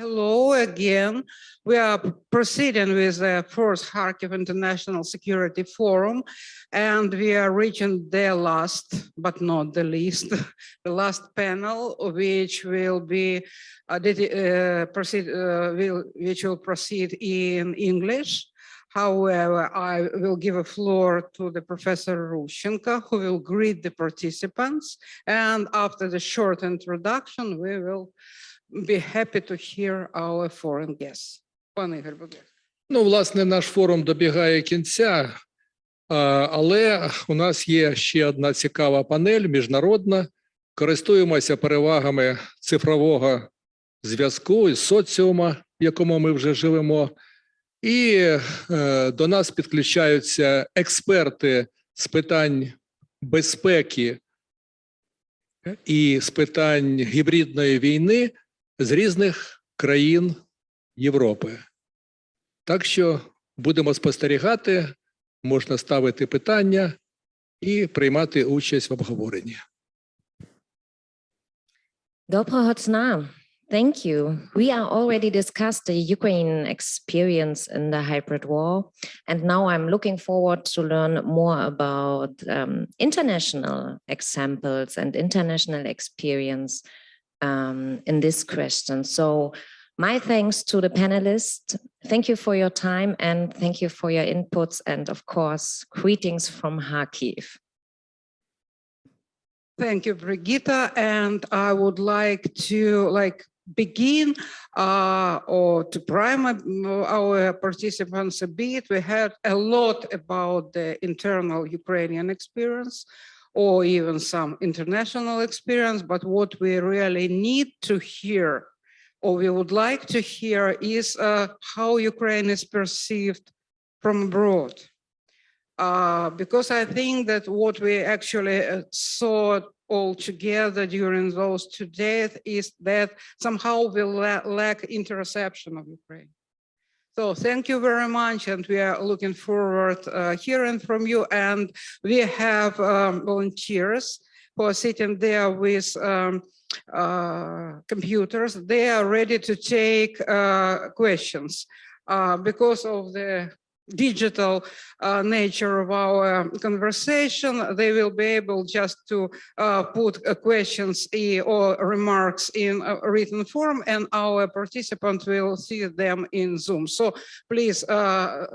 Hello again. We are proceeding with the fourth Kharkiv International Security Forum, and we are reaching the last, but not the least, the last panel, which will be uh, uh, proceed, uh, will, which will proceed in English. However, I will give a floor to the Professor Rushchenko, who will greet the participants. And after the short introduction, we will be happy to hear our foreign guests. Пане Ігор, будь ласка. Ну, власне, наш форум добігає кінця, але у нас є ще одна цікава панель міжнародна. Користуємося перевагами цифрового зв'язку і соціума, в якому ми вже живемо. І е, до нас підключаються експерти з питань безпеки і з питань гібридної війни з різних країн Європи. Так що будемо спостерігати, можна ставити питання і приймати участь в обговоренні. Доброго дня. Thank you. We are already discussed the Ukraine experience in the hybrid war. And now I'm looking forward to learn more about um, international examples and international experience um, in this question. So my thanks to the panelists. Thank you for your time and thank you for your inputs. And of course, greetings from Kharkiv. Thank you, Brigitta. And I would like to like begin uh, or to prime uh, our participants a bit. We heard a lot about the internal Ukrainian experience or even some international experience, but what we really need to hear or we would like to hear is uh, how Ukraine is perceived from abroad. Uh, because I think that what we actually uh, saw all together during those two days is that somehow we la- lack interception of Ukraine. So thank you very much, and we are looking forward uh, hearing from you. And we have um, volunteers who are sitting there with um, uh, computers. They are ready to take uh, questions uh, because of the digital uh, nature of our conversation, they will be able just to uh, put uh, questions or remarks in written form and our participant will see them in Zoom. So please uh,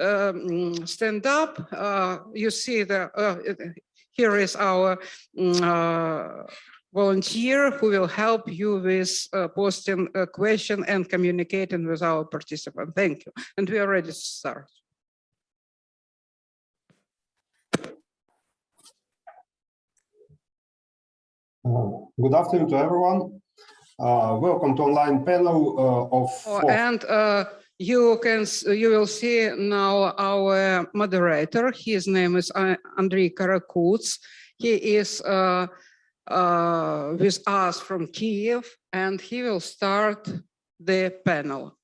um, stand up. Uh, You see the, uh, here is our mm, volunteer who will help you with uh, posting a question and communicating with our participant. Thank you. And we are ready to start. Uh, Good afternoon to everyone. Uh, Welcome to online panel uh, of. Oh, And uh, you can, you will see now our moderator. His name is uh, Andrei Karakuts. He is uh, with us from Kiev and he will start the panel.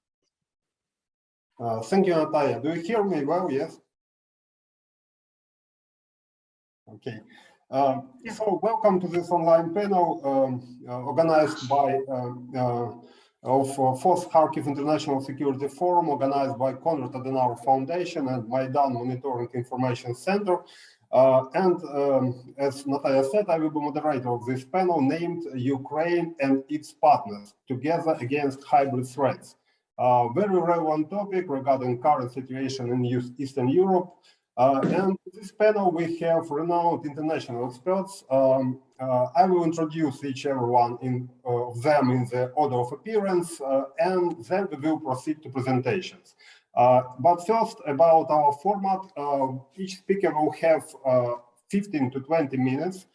Uh, Thank you, Natalia. Do you hear me well? Yes? Okay. Um, So welcome to this online panel um, uh, organized by um, uh, of uh, Fourth Kharkiv International Security Forum, organized by Konrad Adenauer Foundation and Maidan Monitoring Information Center. Uh, And um, as Natalia said, I will be moderator of this panel named Ukraine and its partners together against hybrid threats. Uh, very relevant topic regarding current situation in Eastern Europe. Uh, and this panel, we have renowned international experts. Um, uh, I will introduce each everyone in uh, of them in the order of appearance, uh, and then we will proceed to presentations. Uh, but first, about our format, uh, each speaker will have uh, 15 to 20 minutes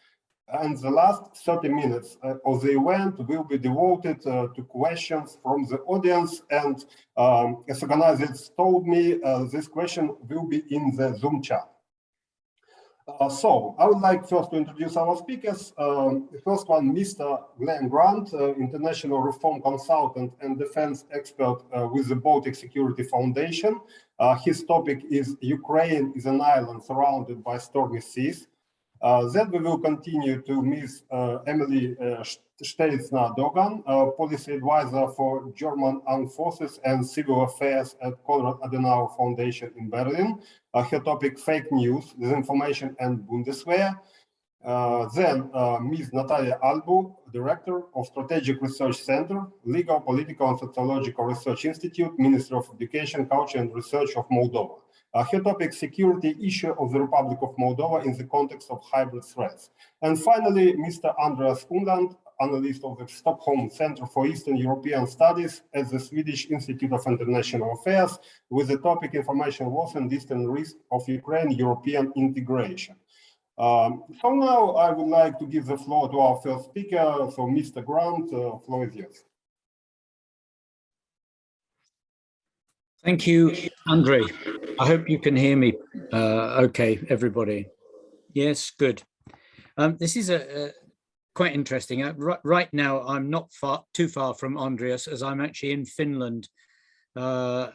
and the last 30 minutes of the event will be devoted to questions from the audience. And um, as organizers told me, this question will be in the Zoom chat. Uh, so I would like first to introduce our speakers. Um, the first one, Mr. Glenn Grant, uh, international reform consultant and defense expert uh, with the Baltic Security Foundation. Uh, his topic is Ukraine is an island surrounded by stormy seas. Uh, then we will continue to Ms. Uh, Emily uh, Stelzner Dogan, uh, policy advisor for German Armed Forces and Civil Affairs at Konrad Adenauer Foundation in Berlin. Her topic, fake news, disinformation and Bundeswehr. Uh, then uh, Ms. Natalia Albu, Director of Strategic Research Center, Legal, Political and Sociological Research Institute, Ministry of Education, Culture and Research of Moldova. Uh, her topic, security issue of the Republic of Moldova in the context of hybrid threats. And finally, Mr. Andreas Umland, analyst of the Stockholm Center for Eastern European Studies at the Swedish Institute of International Affairs with the topic information loss and distant risk of Ukraine European integration. Um, so now I would like to give the floor to our first speaker, so Mr. Grant, uh, floor is yours. Thank you, Andre. I hope you can hear me. Uh, okay, everybody. Yes, good. Um, this is a, a quite interesting. Uh, right, now, I'm not far too far from Andreas, as I'm actually in Finland, uh,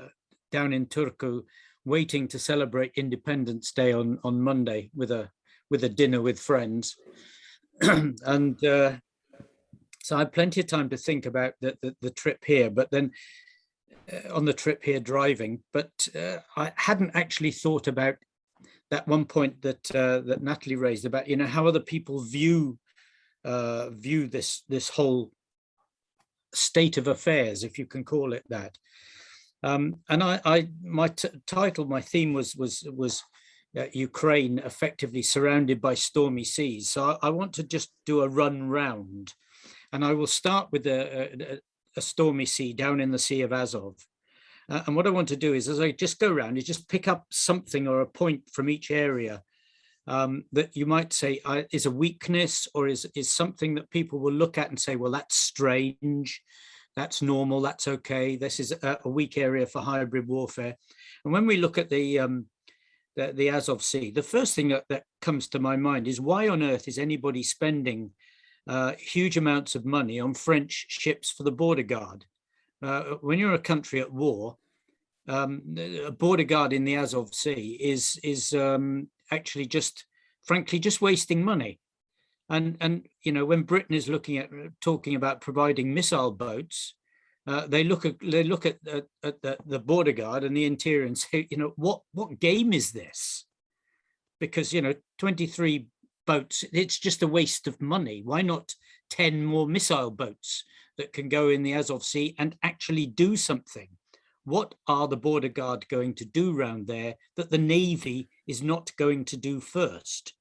down in Turku, waiting to celebrate Independence Day on on Monday with a with a dinner with friends, and uh, so I had plenty of time to think about the, the, the trip here. But then on the trip here driving, but uh, I hadn't actually thought about that one point that uh, that Natalie raised about you know how other people view uh, view this this whole state of affairs, if you can call it that. Um, and I, I my title, my theme was was was uh, Ukraine effectively surrounded by stormy seas. So I, I, want to just do a run round, and I will start with a, a, stormy sea down in the Sea of Azov. Uh, and what I want to do is, as I just go around, is just pick up something or a point from each area um, that you might say uh, is a weakness or is, is something that people will look at and say, well, that's strange, that's normal, that's okay. This is a, a weak area for hybrid warfare. And when we look at the, um, the, the Azov Sea, the first thing that, that comes to my mind is why on earth is anybody spending uh, huge amounts of money on French ships for the border guard. Uh, when you're a country at war, um, a border guard in the Azov Sea is is um, actually just, frankly, just wasting money. And and you know when Britain is looking at talking about providing missile boats, uh, they look at they look at, at, at the, the border guard and the interior and say, you know, what what game is this? Because you know, 23 boats, it's just a waste of money. Why not 10 more missile boats that can go in the Azov Sea and actually do something? What are the border guard going to do around there that the Navy is not going to do first?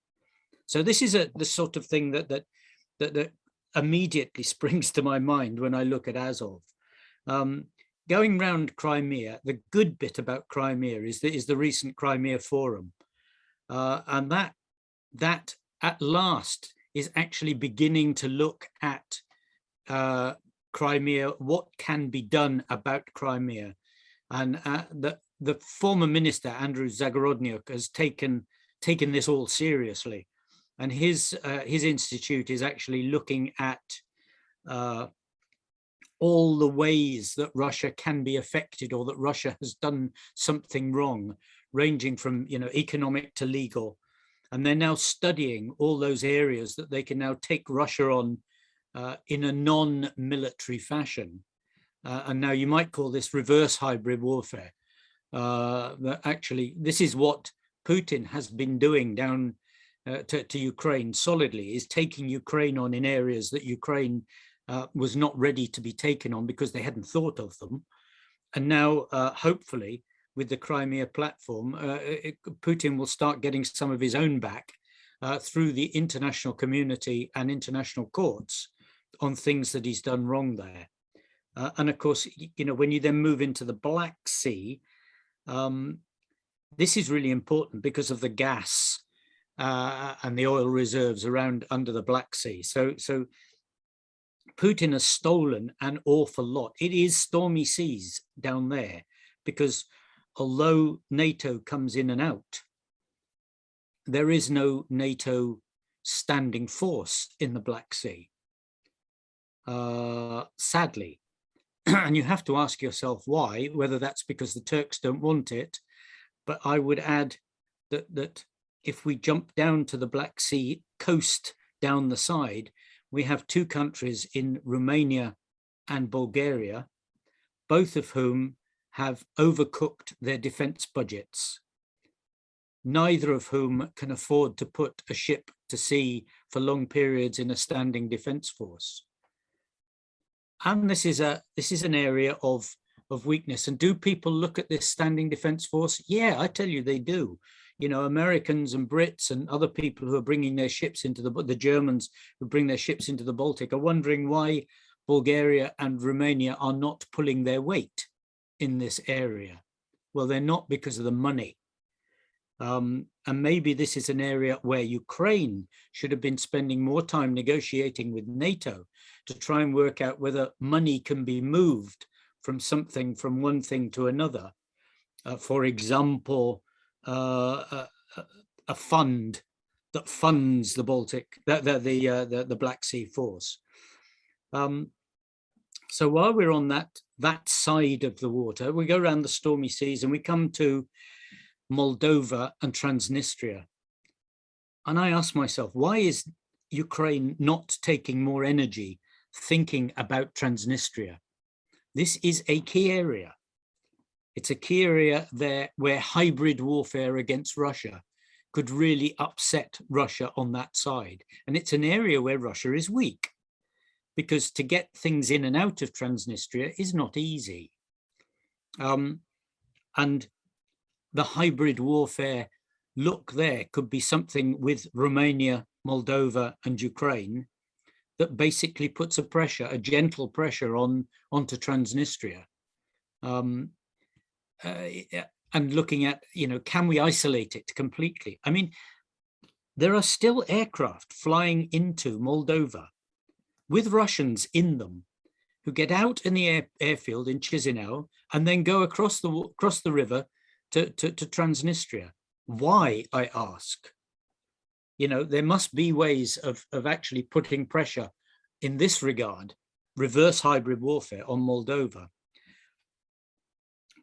So this is a the sort of thing that that that, that immediately springs to my mind when I look at Azov. Um, going round Crimea, the good bit about Crimea is, the, is the recent Crimea Forum. Uh, and that, that at last is actually beginning to look at uh, Crimea, what can be done about Crimea. And uh, the, the former minister, Andrew Zagorodnyuk, has taken, taken this all seriously. And his, uh, his institute is actually looking at uh, all the ways that Russia can be affected or that Russia has done something wrong, ranging from you know economic to legal. And they're now studying all those areas that they can now take Russia on uh, in a non-military fashion. Uh, and now you might call this reverse hybrid warfare. Uh, actually, this is what Putin has been doing down uh, to, to, Ukraine solidly, is taking Ukraine on in areas that Ukraine uh, was not ready to be taken on because they hadn't thought of them. And now, uh, hopefully, with the Crimea platform, uh, it, Putin will start getting some of his own back uh, through the international community and international courts on things that he's done wrong there. Uh, and of course, you know, when you then move into the Black Sea, um, this is really important because of the gas uh, and the oil reserves around under the Black Sea. So, so Putin has stolen an awful lot. It is stormy seas down there because although NATO comes in and out, there is no NATO standing force in the Black Sea, uh, sadly. and you have to ask yourself why, whether that's because the Turks don't want it, but I would add that, that if we jump down to the Black Sea coast down the side, we have two countries in Romania and Bulgaria, both of whom have overcooked their defense budgets, neither of whom can afford to put a ship to sea for long periods in a standing defense force. And this is a this is an area of of weakness. And do people look at this standing defense force? Yeah, I tell you they do. You know, Americans and Brits and other people who are bringing their ships into the the Germans who bring their ships into the Baltic are wondering why Bulgaria and Romania are not pulling their weight in this area. Well, they're not because of the money. Um, and maybe this is an area where Ukraine should have been spending more time negotiating with NATO to try and work out whether money can be moved from something, from one thing to another. Uh, for example, uh, a, a, fund that funds the Baltic, the, the, the, uh, the, the Black Sea Force. Um, so while we're on that, that side of the water, we go around the stormy seas and we come to Moldova and Transnistria. And I ask myself, why is Ukraine not taking more energy thinking about Transnistria? This is a key area. It's a key area there where hybrid warfare against Russia could really upset Russia on that side. And it's an area where Russia is weak because to get things in and out of Transnistria is not easy. Um, and the hybrid warfare look there could be something with Romania, Moldova and Ukraine that basically puts a pressure, a gentle pressure on onto Transnistria. Um, uh, and looking at, you know, can we isolate it completely? I mean, there are still aircraft flying into Moldova with Russians in them who get out in the air, airfield in Chisinau and then go across the across the river to, to, to Transnistria. Why, I ask? You know, there must be ways of, of actually putting pressure in this regard, reverse hybrid warfare on Moldova.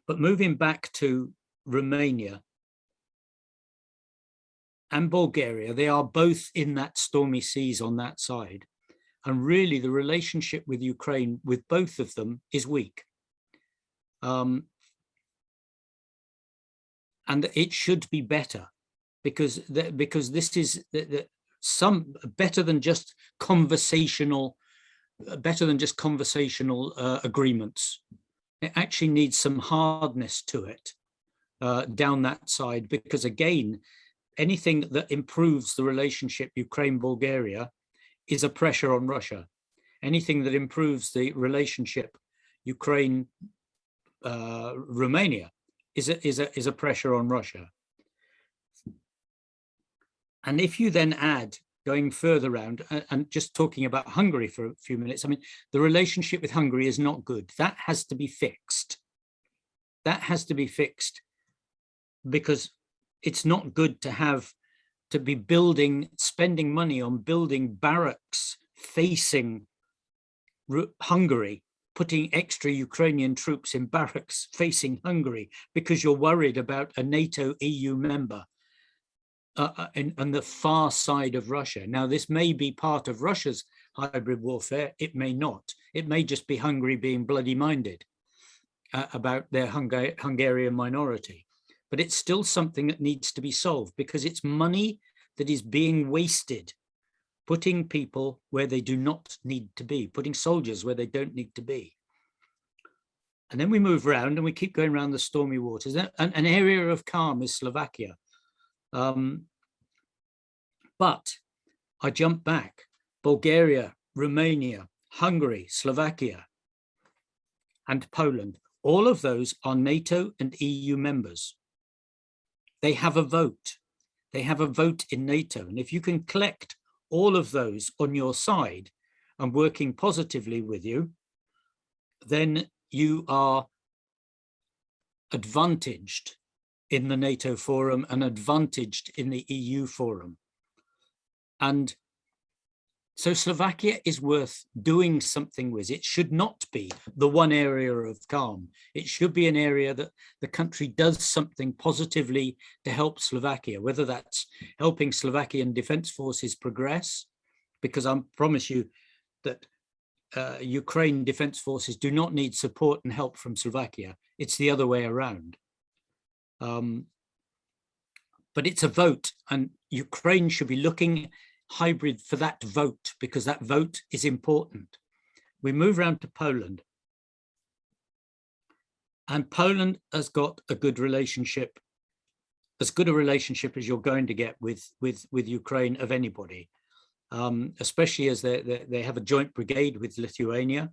But moving back to Romania and Bulgaria, they are both in that stormy seas on that side. And really the relationship with Ukraine with both of them is weak. Um, and it should be better because the, because this is the, the, some better than just conversational better than just conversational uh, agreements it actually needs some hardness to it uh, down that side because again anything that improves the relationship Ukraine Bulgaria is a pressure on Russia anything that improves the relationship Ukraine uh, Romania is a, is, a, is a pressure on Russia. And if you then add going further around and, and just talking about Hungary for a few minutes, I mean, the relationship with Hungary is not good. That has to be fixed. That has to be fixed because it's not good to have to be building, spending money on building barracks facing Hungary putting extra Ukrainian troops in barracks facing Hungary because you're worried about a NATO EU member uh, uh on the far side of Russia. Now, this may be part of Russia's hybrid warfare. It may not. It may just be Hungary being bloody minded uh, about their Hunga Hungarian minority. But it's still something that needs to be solved because it's money that is being wasted putting people where they do not need to be, putting soldiers where they don't need to be. And then we move around and we keep going around the stormy waters. An, an area of calm is Slovakia. Um, but I jump back, Bulgaria, Romania, Hungary, Slovakia, and Poland. All of those are NATO and EU members. They have a vote. They have a vote in NATO. And if you can collect all of those on your side and working positively with you, then you are advantaged in the NATO forum and advantaged in the EU forum. And So Slovakia is worth doing something with. It should not be the one area of calm. It should be an area that the country does something positively to help Slovakia, whether that's helping Slovakian defense forces progress, because I promise you that uh, Ukraine defense forces do not need support and help from Slovakia. It's the other way around. Um, but it's a vote and Ukraine should be looking hybrid for that vote because that vote is important. We move around to Poland. And Poland has got a good relationship, as good a relationship as you're going to get with, with, with Ukraine of anybody, um, especially as they, they, they, have a joint brigade with Lithuania.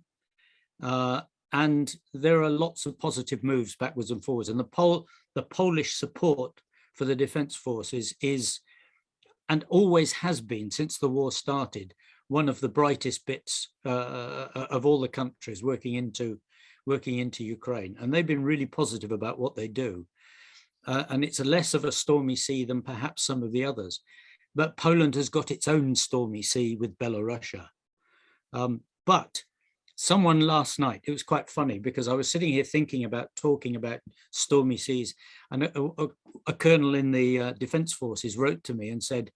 Uh, and there are lots of positive moves backwards and forwards. And the, Pol the Polish support for the defense forces is and always has been since the war started, one of the brightest bits uh, uh, of all the countries working into working into Ukraine. And they've been really positive about what they do. Uh, and it's a less of a stormy sea than perhaps some of the others. But Poland has got its own stormy sea with Belarusia. Um, but someone last night, it was quite funny because I was sitting here thinking about talking about stormy seas and a, a, a colonel in the uh, defense forces wrote to me and said,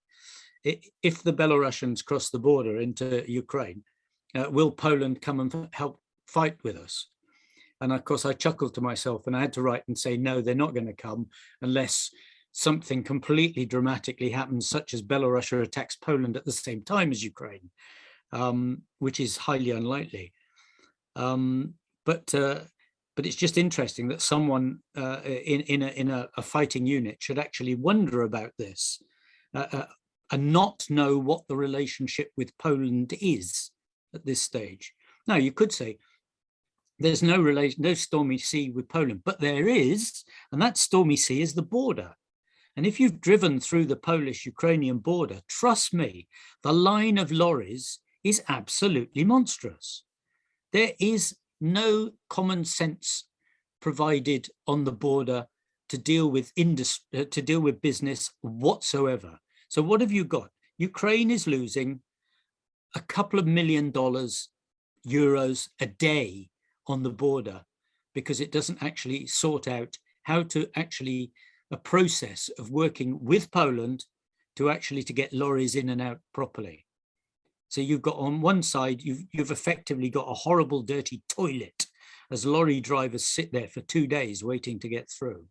if the Belarusians cross the border into Ukraine, uh, will Poland come and help fight with us? And of course, I chuckled to myself and I had to write and say, no, they're not going to come unless something completely dramatically happens, such as Belarus attacks Poland at the same time as Ukraine, um, which is highly unlikely. Um, but uh, but it's just interesting that someone uh, in in, a, in a, a, fighting unit should actually wonder about this uh, uh and not know what the relationship with Poland is at this stage. Now you could say there's no relation, no stormy sea with Poland, but there is, and that stormy sea is the border. And if you've driven through the Polish-Ukrainian border, trust me, the line of lorries is absolutely monstrous. There is no common sense provided on the border to deal with industry, uh, to deal with business whatsoever. So what have you got? Ukraine is losing a couple of million dollars, euros a day on the border because it doesn't actually sort out how to actually a process of working with Poland to actually to get lorries in and out properly. So you've got on one side, you've, you've effectively got a horrible dirty toilet as lorry drivers sit there for two days waiting to get through.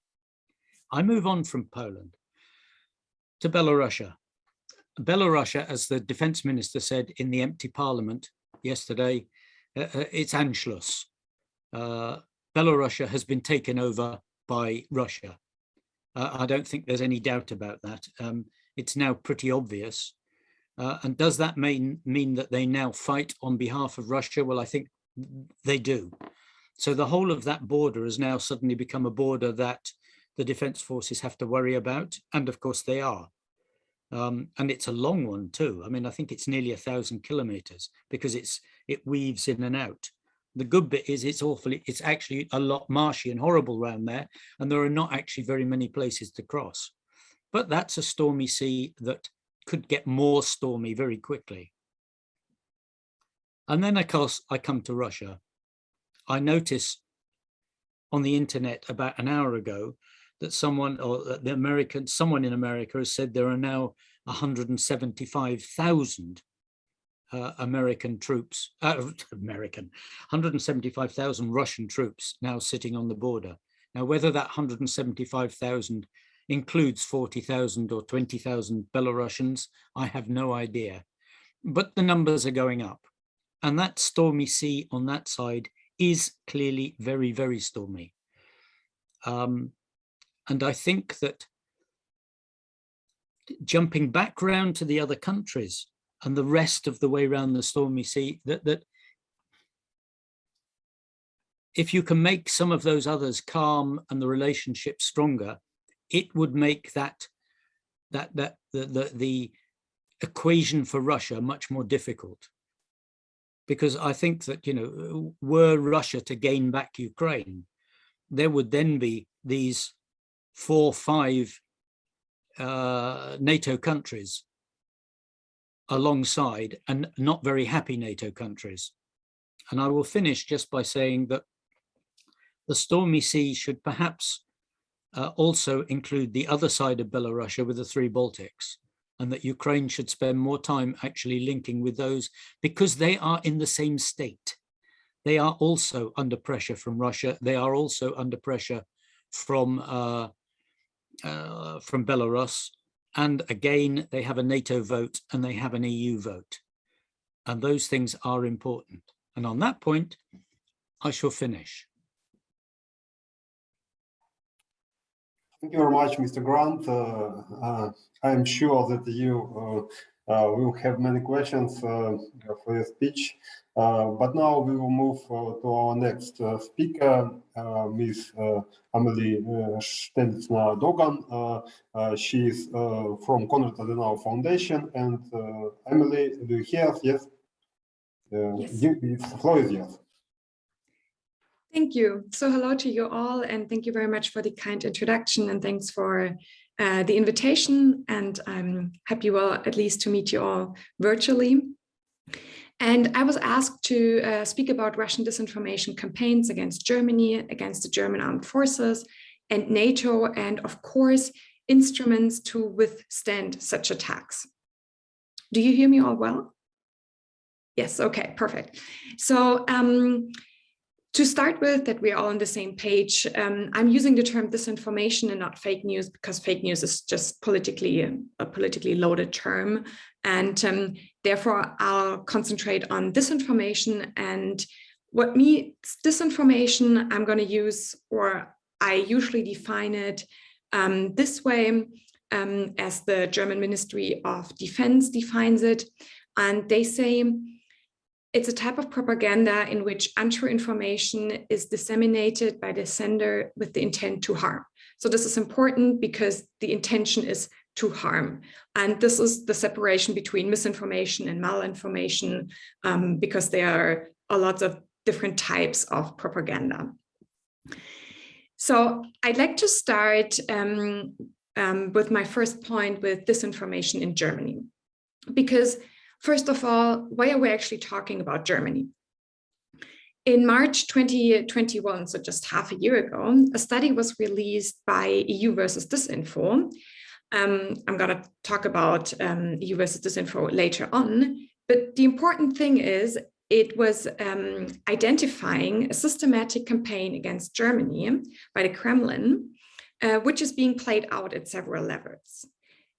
I move on from Poland to Belarusia. Belarusia, as the defense minister said in the empty parliament yesterday, uh, uh it's Anschluss. Uh, Belarusia has been taken over by Russia. Uh, I don't think there's any doubt about that. Um, it's now pretty obvious. Uh, and does that mean, mean that they now fight on behalf of Russia? Well, I think they do. So the whole of that border has now suddenly become a border that the defense forces have to worry about. And of course they are. Um, and it's a long one too. I mean, I think it's nearly a thousand kilometers because it's it weaves in and out. The good bit is it's awfully, it's actually a lot marshy and horrible around there. And there are not actually very many places to cross. But that's a stormy sea that could get more stormy very quickly. And then of course I come to Russia. I notice on the internet about an hour ago that someone or the American, someone in America has said there are now 175,000 uh, American troops, uh, American, 175,000 Russian troops now sitting on the border. Now, whether that 175,000 includes 40,000 or 20,000 Belarusians, I have no idea. But the numbers are going up. And that stormy sea on that side is clearly very, very stormy. Um, and I think that jumping back round to the other countries and the rest of the way around the stormy sea, that, that if you can make some of those others calm and the relationship stronger, it would make that that that the, the, the equation for Russia much more difficult. Because I think that, you know, were Russia to gain back Ukraine, there would then be these four, five uh, NATO countries alongside and not very happy NATO countries. And I will finish just by saying that the Stormy Sea should perhaps uh, also include the other side of Belarusia with the three Baltics and that Ukraine should spend more time actually linking with those because they are in the same state. They are also under pressure from Russia. They are also under pressure from uh, uh, from Belarus. And again, they have a NATO vote and they have an EU vote. And those things are important. And on that point, I shall finish. Thank you very much, Mr. Grant. Uh, uh, I am sure that you uh, uh will have many questions uh, for your speech. Uh, but now we will move uh, to our next uh, speaker, uh, Ms. Amelie Stelzner Dogan. she is from Konrad Adenauer Foundation. And Emily, do you hear us? Yes. yes. The floor is yours. Thank you. So hello to you all, and thank you very much for the kind introduction, and thanks for uh, the invitation. And I'm happy, well, at least to meet you all virtually. And I was asked to uh, speak about Russian disinformation campaigns against Germany, against the German armed forces, and NATO, and of course, instruments to withstand such attacks. Do you hear me all well? Yes, okay, perfect. So um, to start with, that we're all on the same page, um, I'm using the term disinformation and not fake news because fake news is just politically a politically loaded term. And um, therefore, I'll concentrate on disinformation and what me disinformation I'm going to use, or I usually define it um, this way, um, as the German Ministry of Defense defines it. And they say it's a type of propaganda in which untrue information is disseminated by the sender with the intent to harm. So this is important because the intention is to harm. And this is the separation between misinformation and malinformation um, because there are a lot of different types of propaganda. So I'd like to start um, um, with my first point with disinformation in Germany, because First of all, why are we actually talking about Germany? In March 2021, so just half a year ago, a study was released by EU versus Disinfo. Um, I'm going to talk about um, EU Disinfo later on, but the important thing is it was um, identifying a systematic campaign against Germany by the Kremlin, uh, which is being played out at several levels.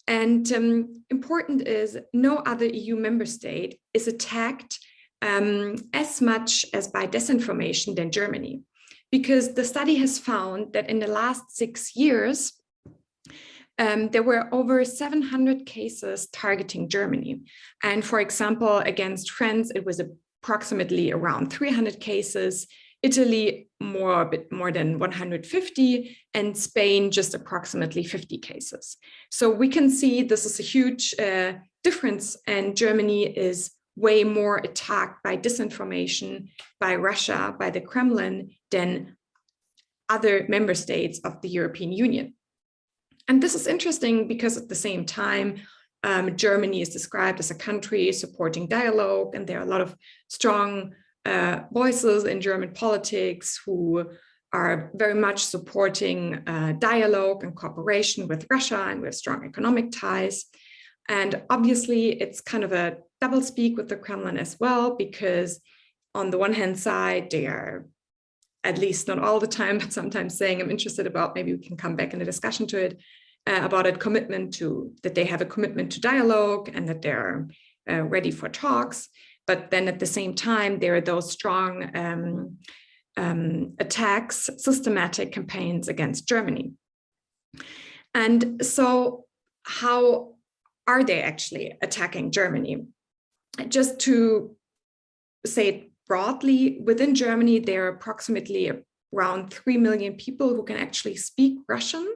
And um, important is no other EU member state is attacked um, as much as by disinformation than Germany, because the study has found that in the last six years, um, there were over 700 cases targeting Germany. And for example, against France, it was approximately around 300 cases. Italy, more a bit more than 150, and Spain just approximately 50 cases. So we can see this is a huge uh, difference, and Germany is way more attacked by disinformation by Russia, by the Kremlin, than other member states of the European Union. And this is interesting because at the same time, um, Germany is described as a country supporting dialogue, and there are a lot of strong uh, voices in German politics who are very much supporting uh, dialogue and cooperation with Russia and with strong economic ties. And obviously, it's kind of a double speak with the Kremlin as well, because on the one hand side, they are at least not all the time, but sometimes saying I'm interested about, maybe we can come back in a discussion to it, uh, about a commitment to, that they have a commitment to dialogue and that they're uh, ready for talks. But then at the same time, there are those strong um, um, attacks, systematic campaigns against Germany. And so how are they actually attacking Germany? Just to say it broadly, within Germany, there are approximately around 3 million people who can actually speak Russian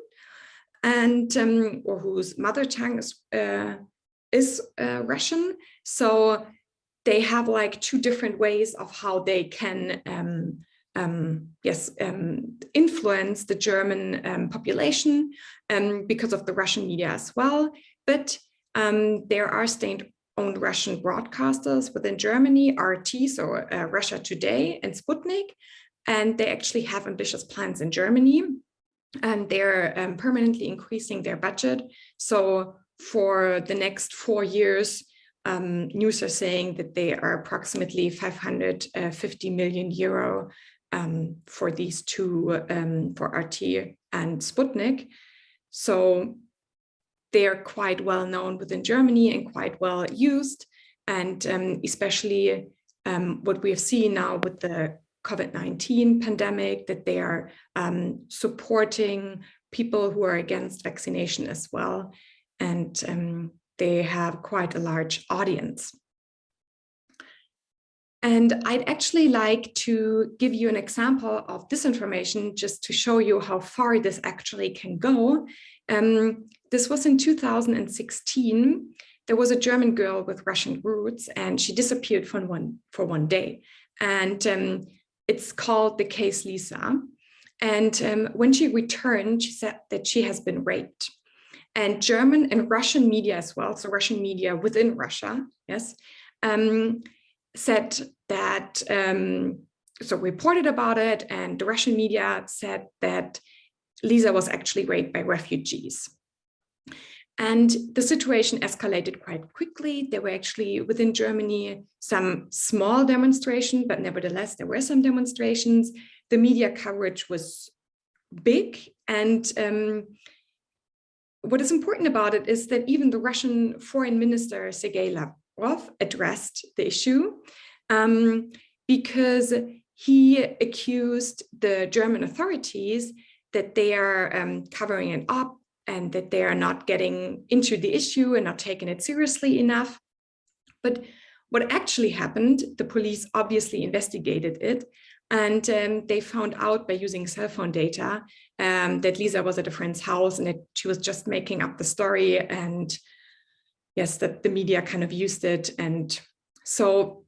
and um, or whose mother tongue is, uh, is uh, Russian. So they have like two different ways of how they can um, um, yes, um, influence the German um, population um, because of the Russian media as well. But there are state owned Russian broadcasters within Germany, RT, so uh, Russia Today and Sputnik, and they actually have ambitious plans in Germany and they're um, permanently increasing their budget. So for the next four years, um, news are saying that they are approximately 550 million euro um, for these two, um, for RT and Sputnik. So they are quite well known within Germany and quite well used. And um, especially um, what we have seen now with the COVID-19 pandemic, that they are um, supporting people who are against vaccination as well. And um, they have quite a large audience. And I'd actually like to give you an example of disinformation just to show you how far this actually can go. Um, this was in 2016. There was a German girl with Russian roots and she disappeared for one, for one day. And um, it's called the case Lisa. And um, when she returned, she said that she has been raped. And German and Russian media as well, so Russian media within Russia, yes, um, said that, um, so reported about it, and the Russian media said that Lisa was actually raped by refugees. And the situation escalated quite quickly. There were actually within Germany some small demonstrations, but nevertheless, there were some demonstrations. The media coverage was big. And um, what is important about it is that even the Russian foreign minister, Sergei Lavrov, addressed the issue um, because he accused the German authorities that they are um, covering it up and that they are not getting into the issue and not taking it seriously enough. But what actually happened, the police obviously investigated it and um, they found out by using cell phone data um, that Lisa was at a friend's house and that she was just making up the story and yes, that the media kind of used it. And so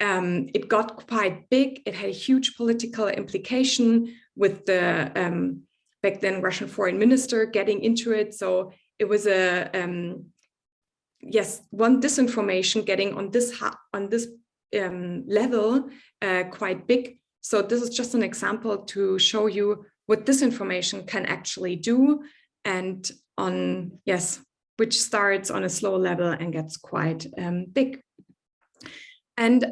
um, it got quite big. It had a huge political implication with the um, back then Russian foreign minister getting into it. So it was a, um, yes, one disinformation getting on this, on this um, level uh, quite big. So this is just an example to show you what disinformation can actually do and on, yes, which starts on a slow level and gets quite um, big. And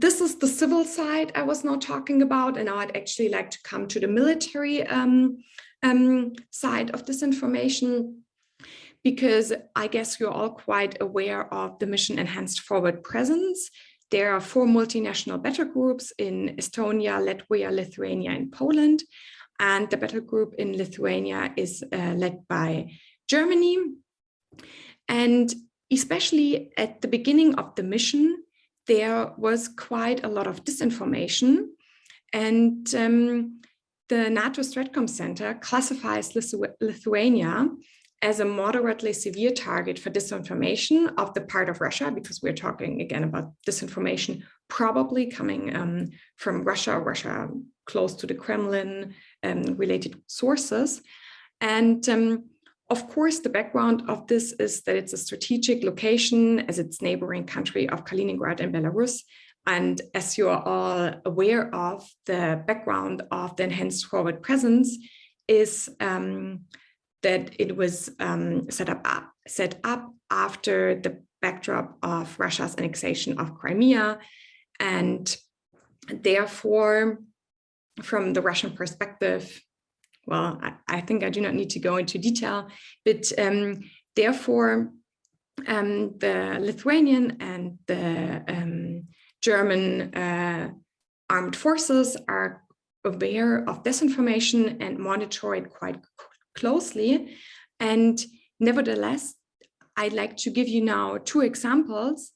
this is the civil side I was now talking about, and now I'd actually like to come to the military um, um, side of this information, because I guess you're all quite aware of the mission enhanced forward presence. There are four multinational battle groups in Estonia, Latvia, Lithuania, and Poland. And the battle group in Lithuania is uh, led by Germany. And especially at the beginning of the mission, there was quite a lot of disinformation and um, the NATO Stratcom Center classifies Lithu Lithuania as a moderately severe target for disinformation of the part of Russia, because we're talking again about disinformation probably coming um, from Russia, Russia close to the Kremlin um, related sources. And um, of course, the background of this is that it's a strategic location as its neighboring country of Kaliningrad and Belarus. And as you are all aware of, the background of the enhanced forward presence is um, that it was um, set up set up after the backdrop of Russia's annexation of Crimea. And therefore, from the Russian perspective, well, I, I, think I do not need to go into detail, but um, therefore um, the Lithuanian and the um, German uh, armed forces are aware of disinformation and monitor it quite closely. And nevertheless, I'd like to give you now two examples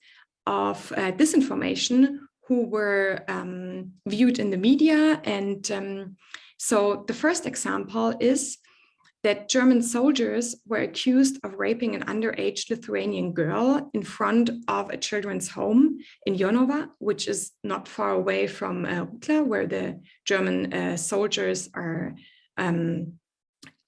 of uh, disinformation who were um, viewed in the media and um, so the first example is that German soldiers were accused of raping an underage Lithuanian girl in front of a children's home in Jonava, which is not far away from uh, where the German uh, soldiers are. Um,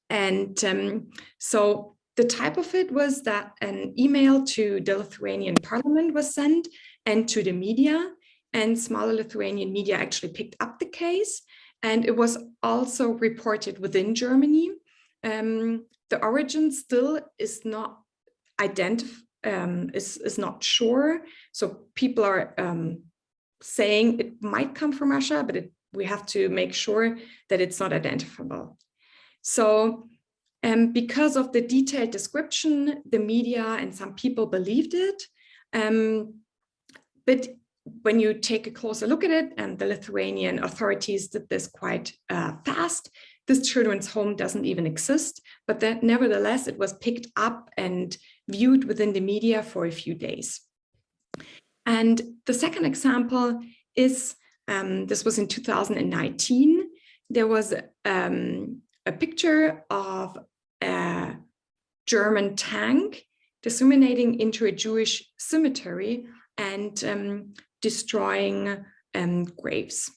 and um, so the type of it was that an email to the Lithuanian parliament was sent and to the media and smaller Lithuanian media actually picked up the case and it was also reported within Germany. Um, the origin still is not identified, um, is, is not sure. So people are um, saying it might come from Russia, but it, we have to make sure that it's not identifiable. So um, because of the detailed description, the media and some people believed it. Um, but when you take a closer look at it, and the Lithuanian authorities did this quite uh, fast, this children's home doesn't even exist, but that nevertheless, it was picked up and viewed within the media for a few days. And the second example is, um, this was in 2019, there was um, a picture of a German tank disseminating into a Jewish cemetery and um, destroying um, graves.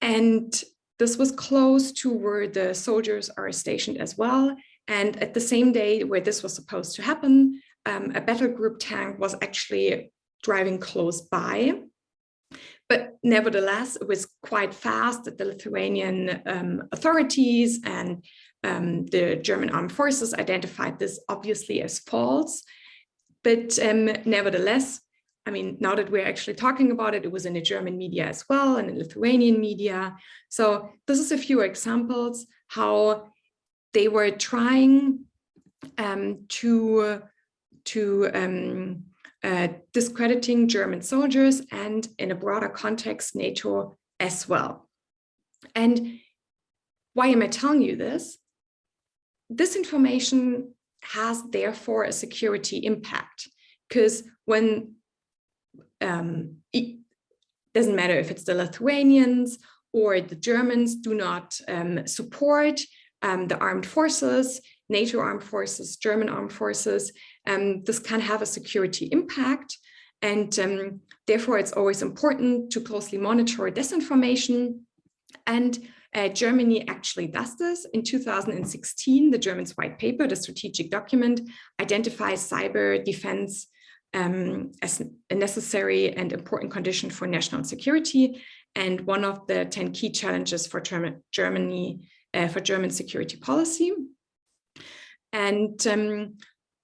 And this was close to where the soldiers are stationed as well. And at the same day where this was supposed to happen, um, a battle group tank was actually driving close by. But nevertheless, it was quite fast that the Lithuanian um, authorities and um, the German armed forces identified this obviously as false. But um, nevertheless, I mean, now that we're actually talking about it, it was in the German media as well and in Lithuanian media. So this is a few examples how they were trying um, to, to um, uh, discrediting German soldiers and in a broader context, NATO as well. And why am I telling you this? This information has therefore a security impact because when um, it doesn't matter if it's the Lithuanians or the Germans do not um, support um, the armed forces, NATO armed forces, German armed forces, um, this can have a security impact. And um, therefore, it's always important to closely monitor disinformation. And uh, Germany actually does this. In 2016, the German's white paper, the strategic document, identifies cyber defense um, as a necessary and important condition for national security and one of the 10 key challenges for Germany, uh, for German security policy. And um,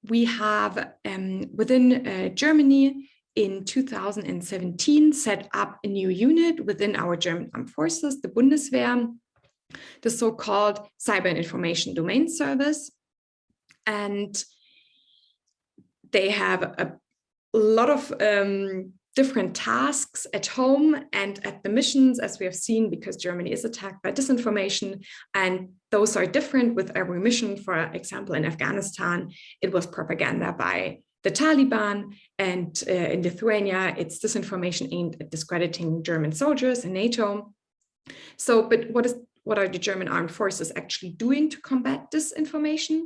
we have um, within uh, Germany in 2017 set up a new unit within our German armed forces, the Bundeswehr, the so-called Cyber and Information Domain Service. And they have a lot of um, different tasks at home and at the missions, as we have seen, because Germany is attacked by disinformation. And those are different with every mission. For example, in Afghanistan, it was propaganda by the Taliban. And uh, in Lithuania, it's disinformation aimed at discrediting German soldiers and NATO. So, but what is what are the German armed forces actually doing to combat disinformation?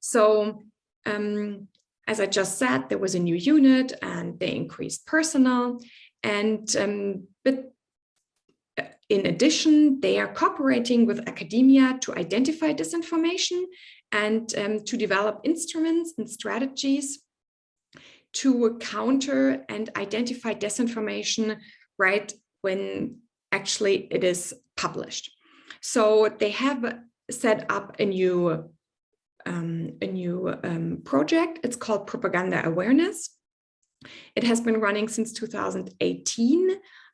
So um, as I just said, there was a new unit and they increased personnel. And um, but uh, in addition, they are cooperating with academia to identify disinformation and um, to develop instruments and strategies to counter and identify disinformation right when actually it is published. So they have set up a new um, a new um, project. It's called Propaganda Awareness. It has been running since 2018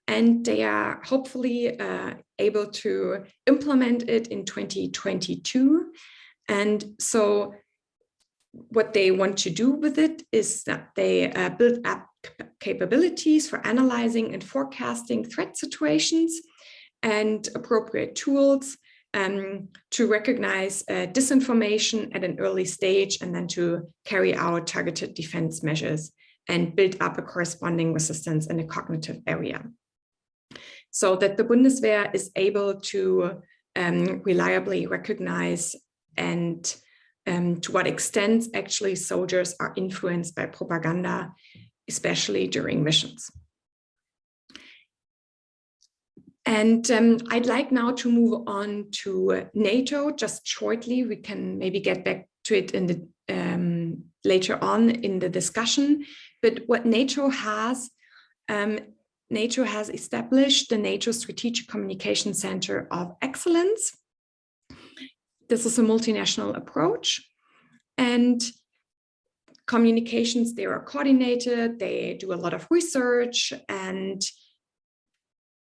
and they are hopefully uh, able to implement it in 2022. And so what they want to do with it is that they uh, build up capabilities for analyzing and forecasting threat situations and appropriate tools um, to recognize uh, disinformation at an early stage and then to carry out targeted defense measures and build up a corresponding resistance in a cognitive area. So that the Bundeswehr is able to um, reliably recognize and um, to what extent actually soldiers are influenced by propaganda, especially during missions. And um, I'd like now to move on to NATO just shortly. We can maybe get back to it in the um, later on in the discussion. But what NATO has, um, NATO has established the NATO Strategic Communication Center of Excellence. This is a multinational approach and communications, they are coordinated, they do a lot of research and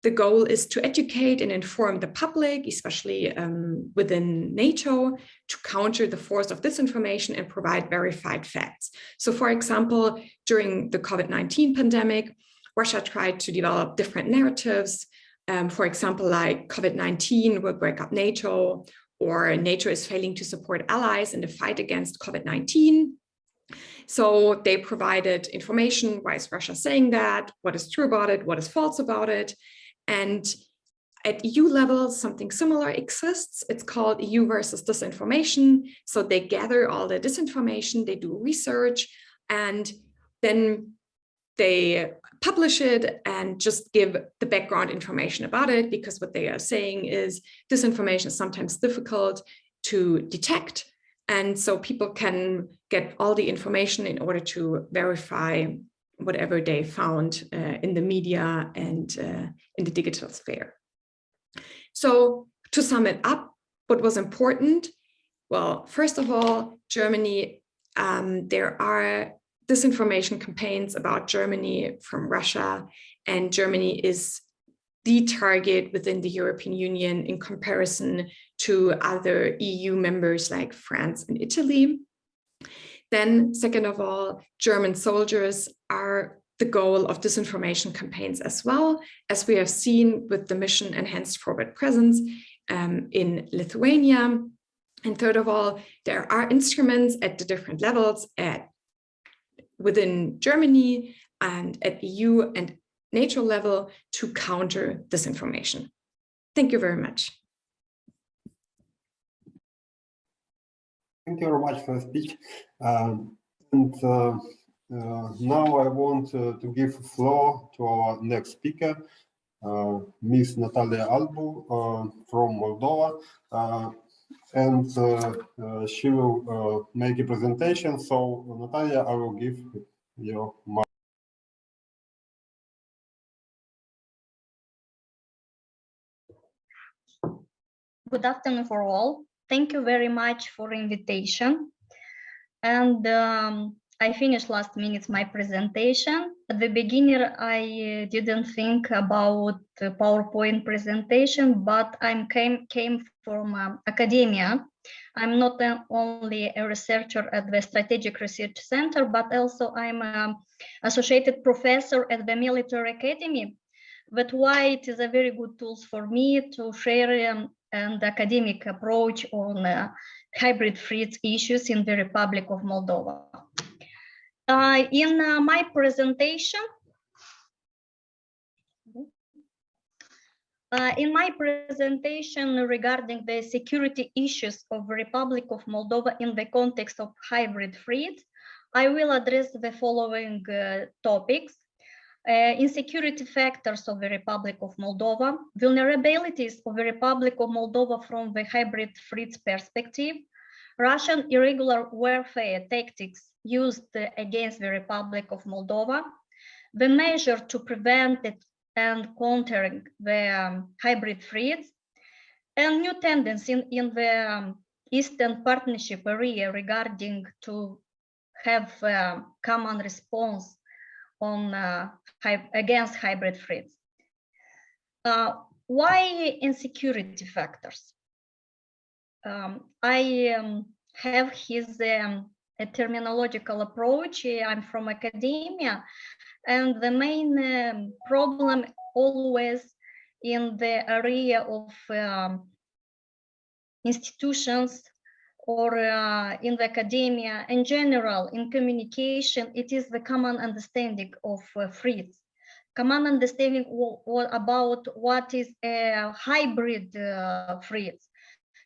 the goal is to educate and inform the public, especially um, within NATO, to counter the force of disinformation and provide verified facts. So for example, during the COVID-19 pandemic, Russia tried to develop different narratives, um, for example, like COVID-19 will break up NATO, or NATO is failing to support allies in the fight against COVID-19. So they provided information, why is Russia saying that, what is true about it, what is false about it, and at EU level, something similar exists. It's called EU versus disinformation. So they gather all the disinformation, they do research, and then they publish it and just give the background information about it because what they are saying is disinformation is sometimes difficult to detect. And so people can get all the information in order to verify whatever they found uh, in the media and uh, in the digital sphere. So to sum it up, what was important? Well, first of all, Germany, um, there are disinformation campaigns about Germany from Russia, and Germany is the target within the European Union in comparison to other EU members like France and Italy. Then second of all, German soldiers are the goal of disinformation campaigns as well, as we have seen with the mission Enhanced Forward Presence um, in Lithuania. And third of all, there are instruments at the different levels at within Germany and at EU and NATO level to counter disinformation. Thank you very much. Thank you very much for the speech. Um, and uh, uh, now I want uh, to give floor to our next speaker, uh. Natalia Albu uh, from Moldova. Uh, and she will make a presentation. So Natalia, I will give you my Good afternoon for all. Thank you very much for invitation. And um, I finished last minute my presentation. At the beginning, I didn't think about PowerPoint presentation, but I came, came from uh, academia. I'm not only a researcher at the Strategic Research Center, but also I'm an associated professor at the Military Academy. That's why it is a very good tool for me to share um, an academic approach on uh, hybrid threat issues in the Republic of Moldova. Uh, in uh, my presentation, uh, in my presentation regarding the security issues of Republic of Moldova in the context of hybrid threat, I will address the following uh, topics. Uh, insecurity factors of the Republic of Moldova, vulnerabilities of the Republic of Moldova from the hybrid threats perspective, Russian irregular warfare tactics used against the Republic of Moldova, the measure to prevent it and countering the um, hybrid threats, and new tendency in, in the um, Eastern Partnership area regarding to have a common response on uh, against hybrid threats. Uh, why insecurity factors? Um, I um, have his um, a terminological approach. I'm from academia, and the main um, problem always in the area of um, institutions or uh, in the academia in general, in communication, it is the common understanding of uh. Common understanding about what is a hybrid uh, threat.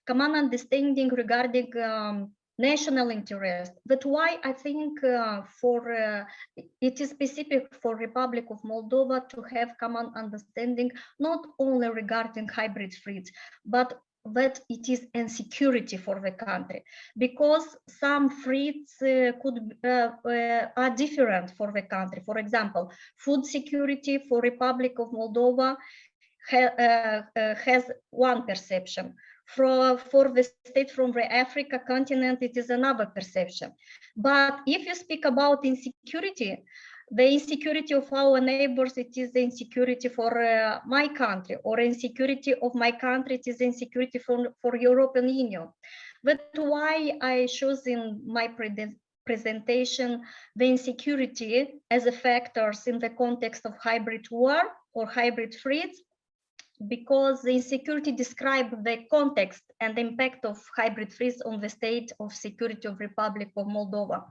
Common understanding regarding um, national interest. But why I think uh, for uh, it is specific for Republic of Moldova to have common understanding, not only regarding hybrid fleets, but that it is insecurity for the country because some threats uh, could uh, uh, are different for the country. For example, food security for Republic of Moldova ha uh, uh, has one perception. For, for the state from the Africa continent, it is another perception. But if you speak about insecurity, the insecurity of our neighbors, it is the insecurity for uh, my country, or insecurity of my country, it is insecurity for, for European Union. But why I chose in my pre presentation the insecurity as a factors in the context of hybrid war or hybrid threats, because the insecurity describe the context and impact of hybrid threats on the state of security of Republic of Moldova.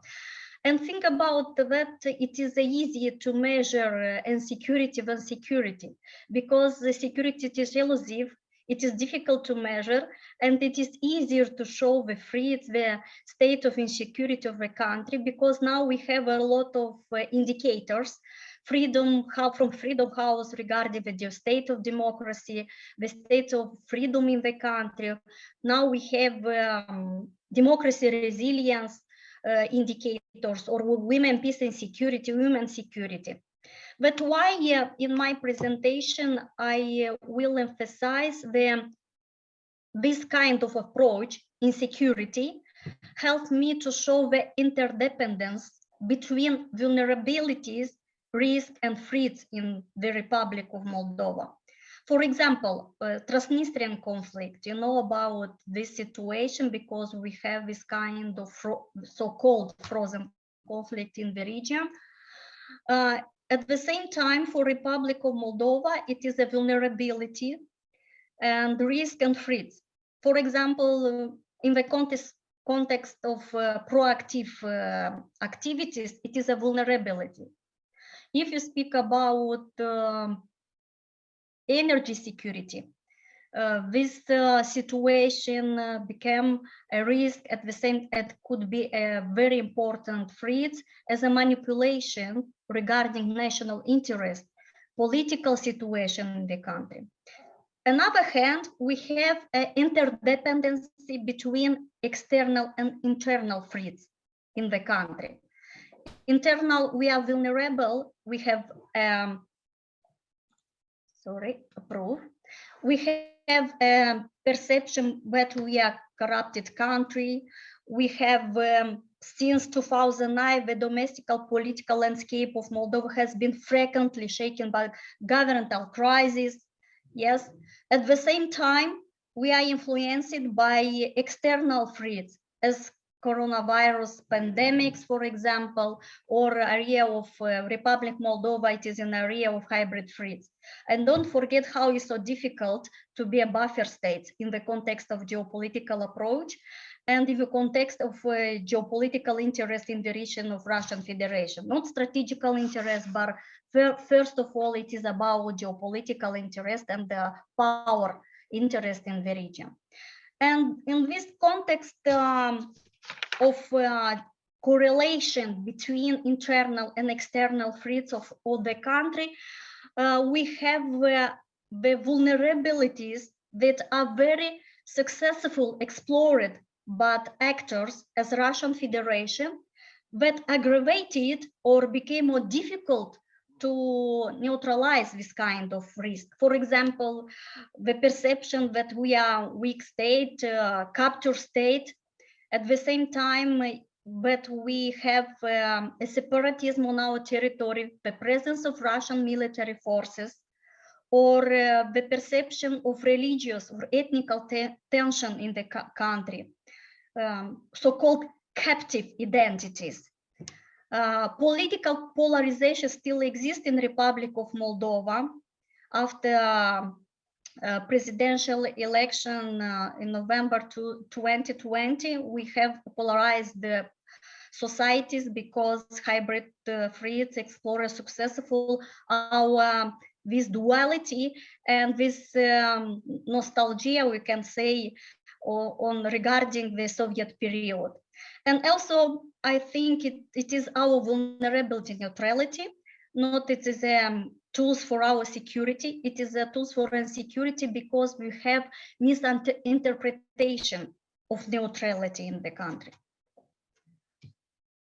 And think about that it is easier to measure uh, insecurity than security because the security is elusive, it is difficult to measure, and it is easier to show the threats, the state of insecurity of the country, because now we have a lot of uh, indicators freedom how from freedom house regarding the state of democracy the state of freedom in the country. Now we have um, democracy resilience uh, indicators or women peace and security women security. But why uh, in my presentation i uh, will emphasize the this kind of approach in security helped me to show the interdependence between vulnerabilities risk and threats in the Republic of Moldova. For example, uh, Transnistrian conflict, you know about this situation because we have this kind of so-called frozen conflict in the region. Uh, at the same time, for Republic of Moldova, it is a vulnerability and risk and threats. For example, in the context, context of uh, proactive uh, activities, it is a vulnerability. If you speak about uh, energy security, uh, this uh, situation uh, became a risk at the same it could be a very important threat as a manipulation regarding national interest political situation in the country. Another hand we have an interdependency between external and internal threats in the country internal we are vulnerable. We have um sorry approve. We have a perception that we are corrupted country. We have um, since 2009 the domestic political landscape of moldova has been frequently shaken by governmental crisis. Yes. At the same time we are influenced by external threats as coronavirus pandemics, for example, or area of uh, Republic Moldova, it is an area of hybrid threats. And don't forget how it's so difficult to be a buffer state in the context of geopolitical approach and in the context of uh, geopolitical interest in the region of Russian Federation, not strategical interest, but first of all, it is about geopolitical interest and the power interest in the region. And in this context, um, of uh, correlation between internal and external threats of, of the country, uh, we have uh, the vulnerabilities that are very successful explored by actors as Russian Federation that aggravated or became more difficult to neutralize this kind of risk. For example, the perception that we are weak state, uh, capture state, at the same time, but we have um, a separatism on our territory, the presence of Russian military forces, or uh, the perception of religious or ethnical te tension in the country, um, so-called captive identities. Uh, political polarization still exists in Republic of Moldova after uh, uh, presidential election uh, in November 2020, we have polarized the societies because hybrid uh, threats explore successful our this duality and this um, nostalgia, we can say, on regarding the Soviet period. And also, I think it, it is our vulnerability neutrality, not it is um, tools for our security. It is a tools for security because we have misinterpretation of neutrality in the country.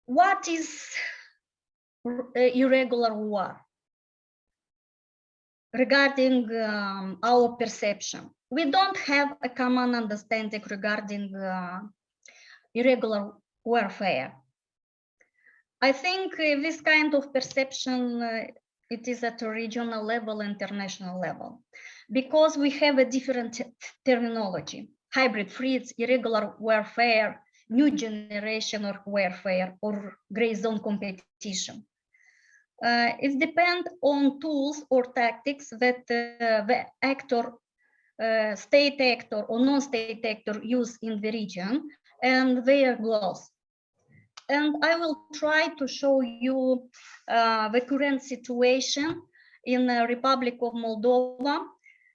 What is uh, irregular war? Regarding um, our perception, we don't have a common understanding regarding uh, irregular warfare. I think uh, this kind of perception, uh, it is at a regional level, international level, because we have a different terminology, hybrid threats, irregular warfare, new generation of warfare, or gray zone competition. Uh, it depends on tools or tactics that uh, the actor, uh, state actor or non-state actor use in the region and their goals. And I will try to show you uh, the current situation in the Republic of Moldova.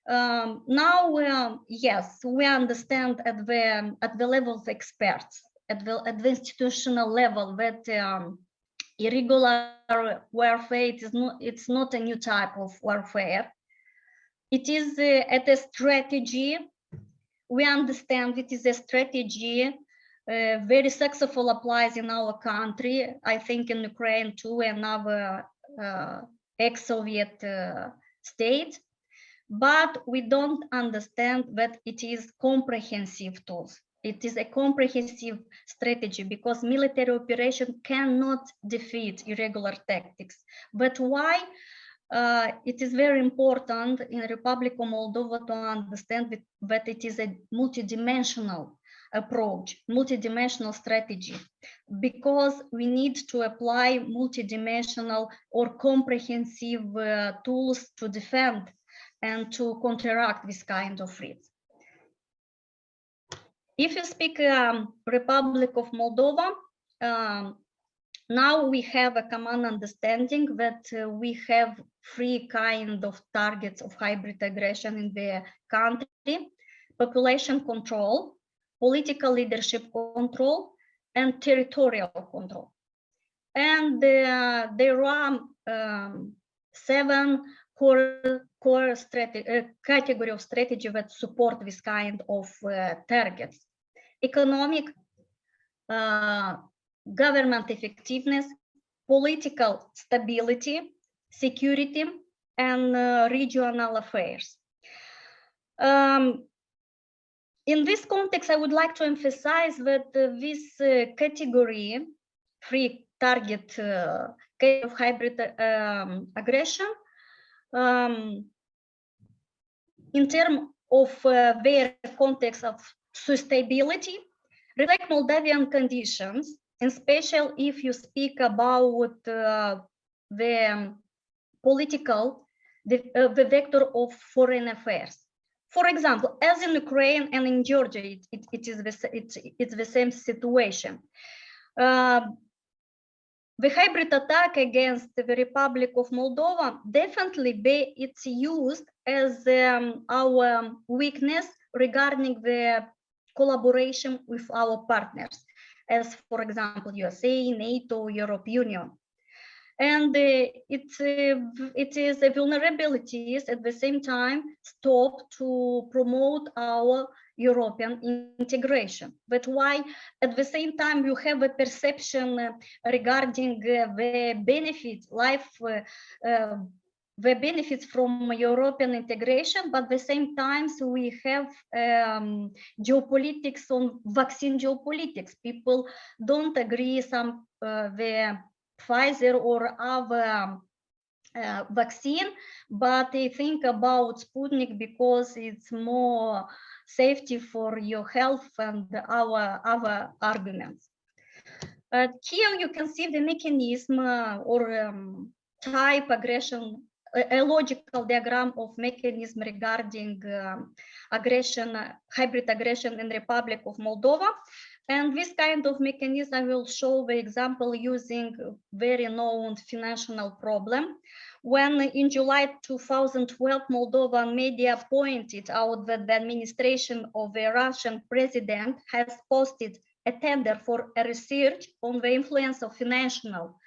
Um, now, um, yes, we understand at the at the level of experts, at the at the institutional level, that um, irregular warfare it is not it's not a new type of warfare. It is uh, at a strategy. We understand it is a strategy uh, very successful applies in our country. I think in Ukraine too, and other uh, ex-Soviet uh, states. But we don't understand that it is comprehensive tools. It is a comprehensive strategy because military operation cannot defeat irregular tactics. But why? Uh, it is very important in Republic of Moldova to understand that it is a multidimensional approach, multidimensional strategy, because we need to apply multidimensional or comprehensive uh, tools to defend and to counteract this kind of threats. If you speak um, Republic of Moldova, um, now we have a common understanding that uh, we have three kind of targets of hybrid aggression in the country, population control, political leadership control, and territorial control. And uh, there are um, seven core, core uh, category of strategy that support this kind of uh, targets. Economic, uh, government effectiveness, political stability, security, and uh, regional affairs. Um, in this context, I would like to emphasize that uh, this uh, category, free target uh, of hybrid um, aggression, um, in terms of uh, their context of sustainability, reflect Moldavian conditions, and special if you speak about uh, the political, the, uh, the vector of foreign affairs. For example, as in Ukraine and in Georgia, it, it, it is the, it's, it's the same situation. Uh, the hybrid attack against the Republic of Moldova definitely be it's used as um, our weakness regarding the collaboration with our partners, as for example, USA, NATO, Europe Union and uh, it, uh, it is a vulnerabilities at the same time stop to promote our European integration. But why at the same time you have a perception uh, regarding uh, the benefits, life, uh, uh, the benefits from European integration, but at the same time so we have um, geopolitics on vaccine geopolitics. People don't agree some the Pfizer or other uh, vaccine, but they think about Sputnik because it's more safety for your health and our other arguments. Uh, here you can see the mechanism uh, or um, type aggression, a, a, logical diagram of mechanism regarding um, aggression, hybrid aggression in Republic of Moldova. And this kind of mechanism, I will show the example using very known financial problem. When in July 2012, Moldovan media pointed out that the administration of the Russian president has posted a tender for a research on the influence of financial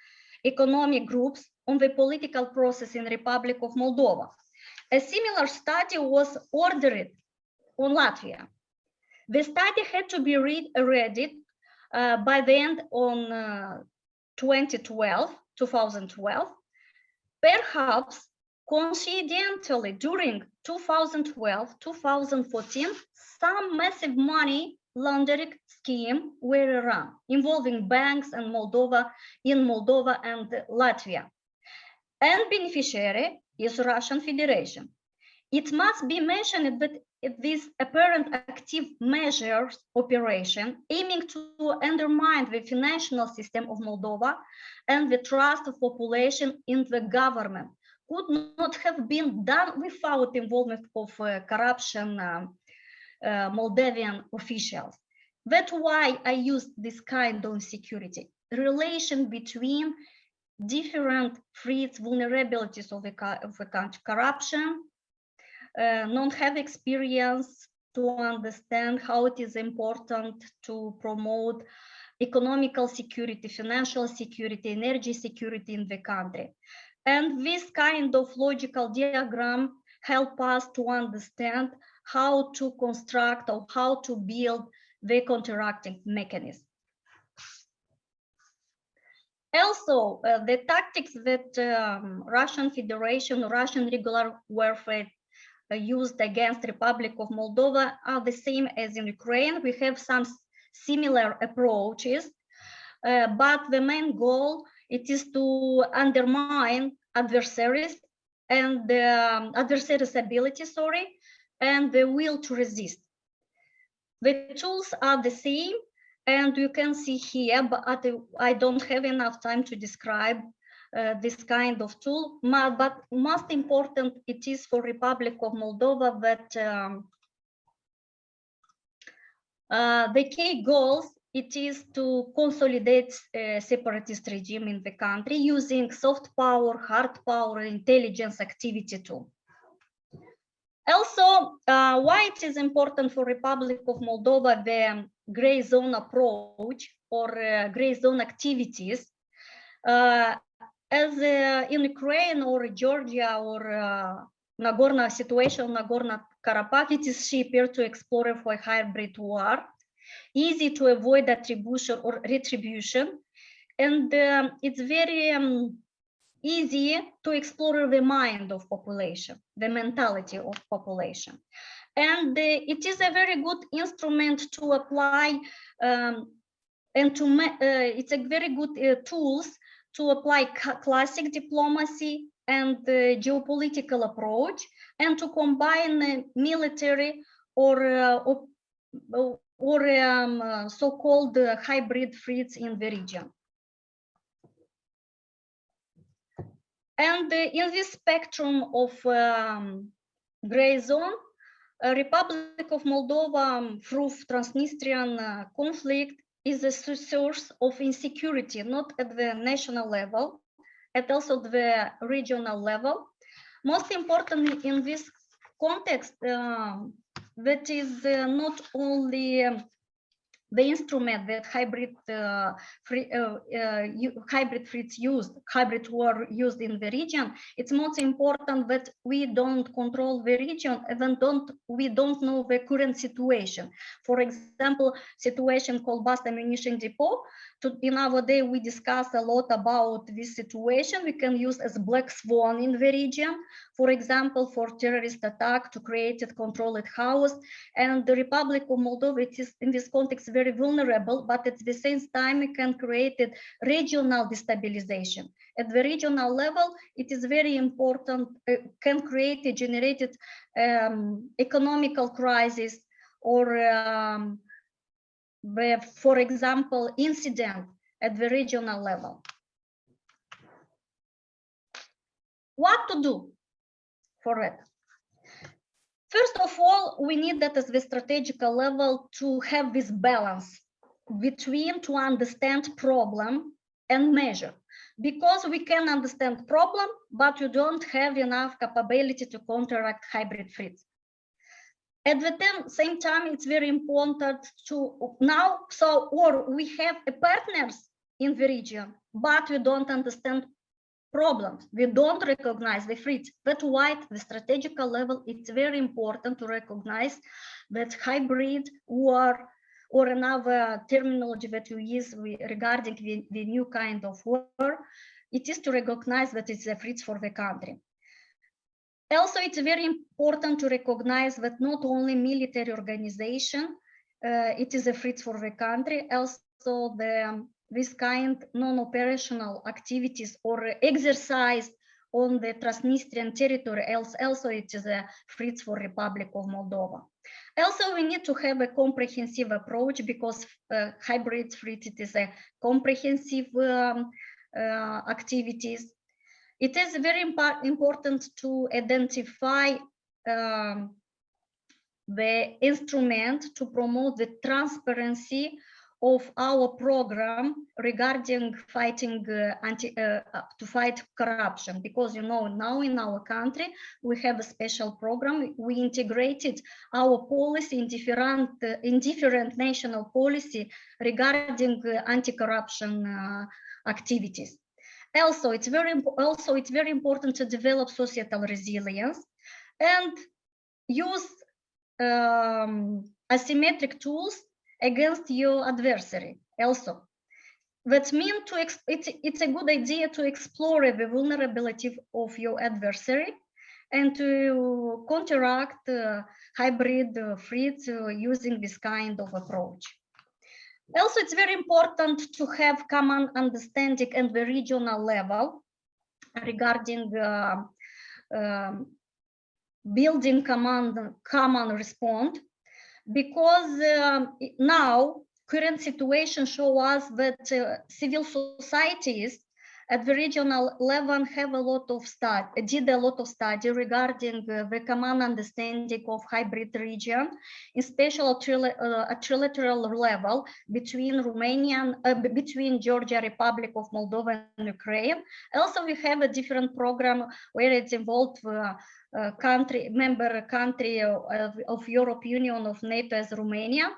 economic groups on the political process in Republic of Moldova. A similar study was ordered on Latvia. The study had to be read, read uh, by the end on uh, 2012, 2012. Perhaps coincidentally during 2012, 2014, some massive money laundering scheme were run involving banks and Moldova in Moldova and Latvia. And beneficiary is Russian Federation. It must be mentioned that this apparent active measures operation aiming to undermine the financial system of Moldova and the trust of population in the government could not have been done without involvement of uh, corruption uh, uh, Moldavian officials. That's why I used this kind of security relation between different threats, vulnerabilities of the, of the country, corruption, uh, not have experience to understand how it is important to promote economical security, financial security, energy security in the country. And this kind of logical diagram help us to understand how to construct or how to build the counteracting mechanism. Also, uh, the tactics that um, Russian Federation, Russian regular warfare used against Republic of Moldova are the same as in Ukraine. We have some similar approaches, uh, but the main goal it is to undermine adversaries and um, adversaries' ability, sorry, and the will to resist. The tools are the same, and you can see here, but I don't have enough time to describe uh, this kind of tool. But most important, it is for Republic of Moldova that um, uh, the key goals, it is to consolidate a separatist regime in the country using soft power, hard power, intelligence activity tool. Also, uh, why it is important for Republic of Moldova, the gray zone approach or uh, gray zone activities, uh, as uh, in Ukraine or Georgia or uh, Nagorno situation, Nagorno-Karabakh, it is cheaper to explore for a hybrid war, easy to avoid attribution or retribution, and um, it's very um, easy to explore the mind of population, the mentality of population. And uh, it is a very good instrument to apply um, and to, uh, it's a very good uh, tools to apply classic diplomacy and the geopolitical approach and to combine military or uh, or um, uh, so-called uh, hybrid threats in the region. And in this spectrum of um, gray zone, Republic of Moldova um, through Transnistrian uh, conflict is a source of insecurity, not at the national level, at also the regional level. Most importantly in this context, uh, that is uh, not only um, the instrument that hybrid uh, free, uh, uh, hybrid threats used, hybrid war used in the region, it's most important that we don't control the region and don't we don't know the current situation. For example, situation Cobasna ammunition depot. To, in our day, we discuss a lot about this situation. We can use as black swan in the region, for example, for terrorist attack to create a controlled house. And the Republic of Moldova, it is in this context very vulnerable, but at the same time, it can create a regional destabilization. At the regional level, it is very important, uh, can create a generated um, economical crisis or um, for example, incident at the regional level. What to do for it? First of all, we need that at the strategical level to have this balance between to understand problem and measure because we can understand problem, but you don't have enough capability to counteract hybrid threats. At the same time, it's very important to now, so, or we have a partners in the region, but we don't understand problems. We don't recognize the threats. That's why at the strategical level, it's very important to recognize that hybrid war or another terminology that we use regarding the, the new kind of war, it is to recognize that it's a threat for the country. Also, it's very important to recognize that not only military organization, uh, it is a threat for the country, also the um, this kind non-operational activities or exercise on the Transnistrian territory, else also it is a threat for Republic of Moldova. Also, we need to have a comprehensive approach because uh, hybrid threat is a comprehensive um, uh, activities. It is very impa- important to identify um, the instrument to promote the transparency of our program regarding fighting uh, anti uh, uh, to fight corruption. Because you know now in our country we have a special program. We integrated our policy in different uh, in different national policy regarding uh, anti-corruption uh, activities also it's very also it's very important to develop societal resilience and use um, asymmetric tools against your adversary also. That means to it's, it's a good idea to explore the vulnerability of your adversary and to counteract uh, hybrid uh, threats uh, using this kind of approach. Also, it's very important to have common understanding at the regional level regarding uh, um, building command, common response because um, now current situation show us that uh, civil societies at the regional level have a lot of study, did a lot of study regarding the common understanding of hybrid region, especially at, uh, trilateral level between Romanian, uh, between Georgia Republic of Moldova and Ukraine. Also, we have a different program where it's involved uh, uh, country, member country of, of Europe Union of NATO as Romania.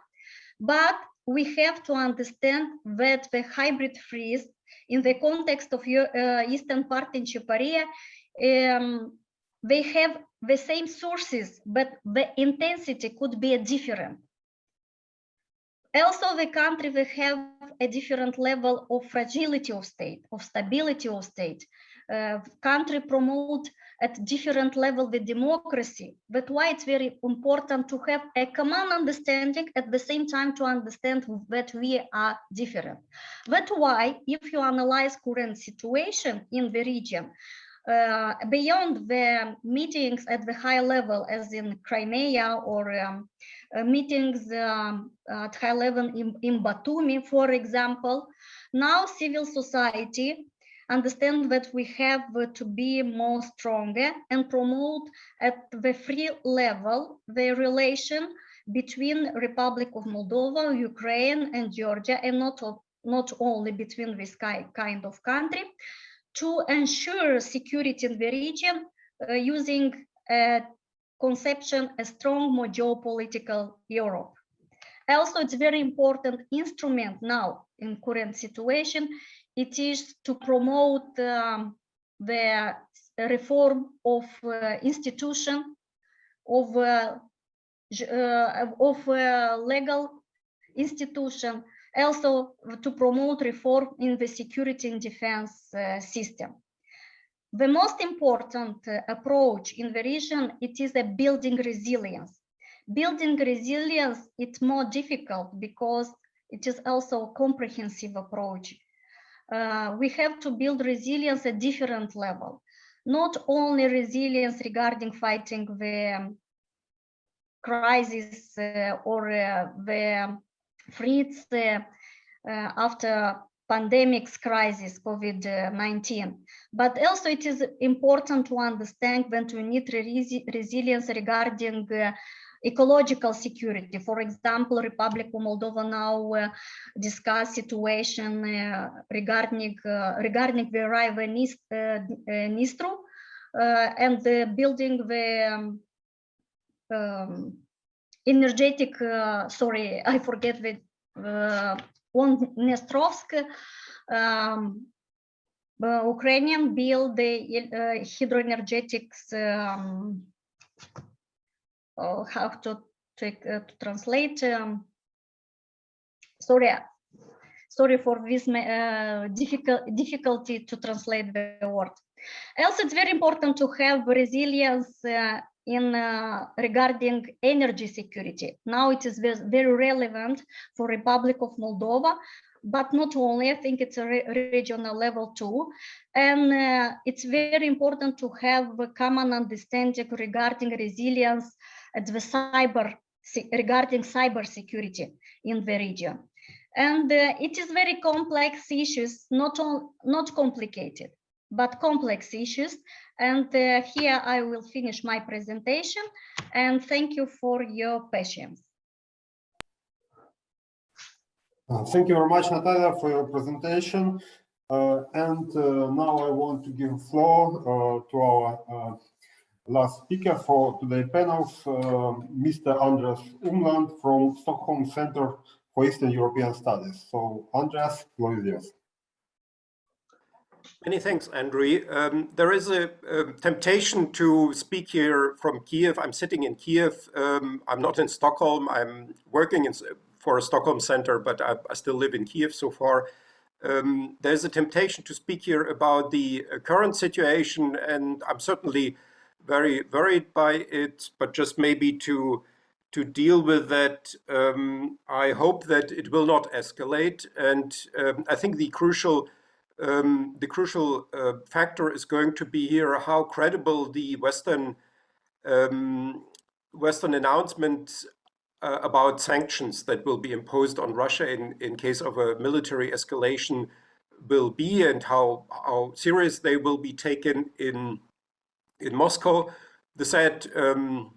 But we have to understand that the hybrid freeze in the context of uh, Eastern Partnership area, um, they have the same sources, but the intensity could be different. Also, the country will have a different level of fragility of state, of stability of state. Uh, country promote at different level the democracy. But why it's very important to have a common understanding at the same time to understand that we are different. That's why if you analyze current situation in the region, uh, beyond the meetings at the high level, as in Crimea or um, uh, meetings um, at high level in, in Batumi, for example, now civil society understand that we have to be more stronger and promote at the free level the relation between Republic of Moldova, Ukraine, and Georgia, and not, not only between this kind of country, to ensure security in the region uh, using a conception a strong more geopolitical Europe. Also, it's very important instrument now in current situation. It is to promote um, the reform of uh, institution of uh, uh, of uh, legal institution, also to promote reform in the security and defense uh, system. The most important approach in the region, it is a building resilience. Building resilience, it's more difficult because it is also a comprehensive approach. Uh, we have to build resilience at different level, not only resilience regarding fighting the crisis uh, or uh, the threats uh, uh, after pandemics crisis COVID-19. But also it is important to understand that we need resi- resilience regarding uh, ecological security. For example, Republic of Moldova now uh, discuss situation uh, regarding uh, regarding the river Nis, uh, Nistru uh, and the building the um, um, energetic, uh, sorry, I forget the on Nestrovsk, um, Ukrainian build the hydroenergetics, um, oh, how to, uh, to translate, um, sorry, sorry for this uh, difficult difficulty to translate the word. Also, it's very important to have resilience uh, in uh, regarding energy security. Now it is very relevant for Republic of Moldova, but not only, I think it's a re- regional level too. And uh, it's very important to have a common understanding regarding resilience at the cyber, regarding cyber security in the region. And uh, it is very complex issues, not, not complicated, but complex issues. And uh, here I will finish my presentation and thank you for your patience. Uh, Thank you very much, Natalia, for your presentation. Uh, And uh, now I want to give floor uh, to our uh, last speaker for today's panels, uh, Mr. Andreas Umland from Stockholm Center for Eastern European Studies. So Andreas, floor is yours. Many thanks, Andrew. Um, there is a, um temptation to speak here from Kiev. I'm sitting in Kiev. Um, I'm not in Stockholm. I'm working in, for a Stockholm center, but I, I still live in Kiev so far. Um, there's a temptation to speak here about the uh, current situation, and I'm certainly very worried by it. But just maybe to to deal with that, um, I hope that it will not escalate. And um, I think the crucial um, the crucial uh, factor is going to be here how credible the Western um, Western announcements uh, about sanctions that will be imposed on Russia in, in case of a military escalation will be and how, how serious they will be taken in, in Moscow. The sad, um,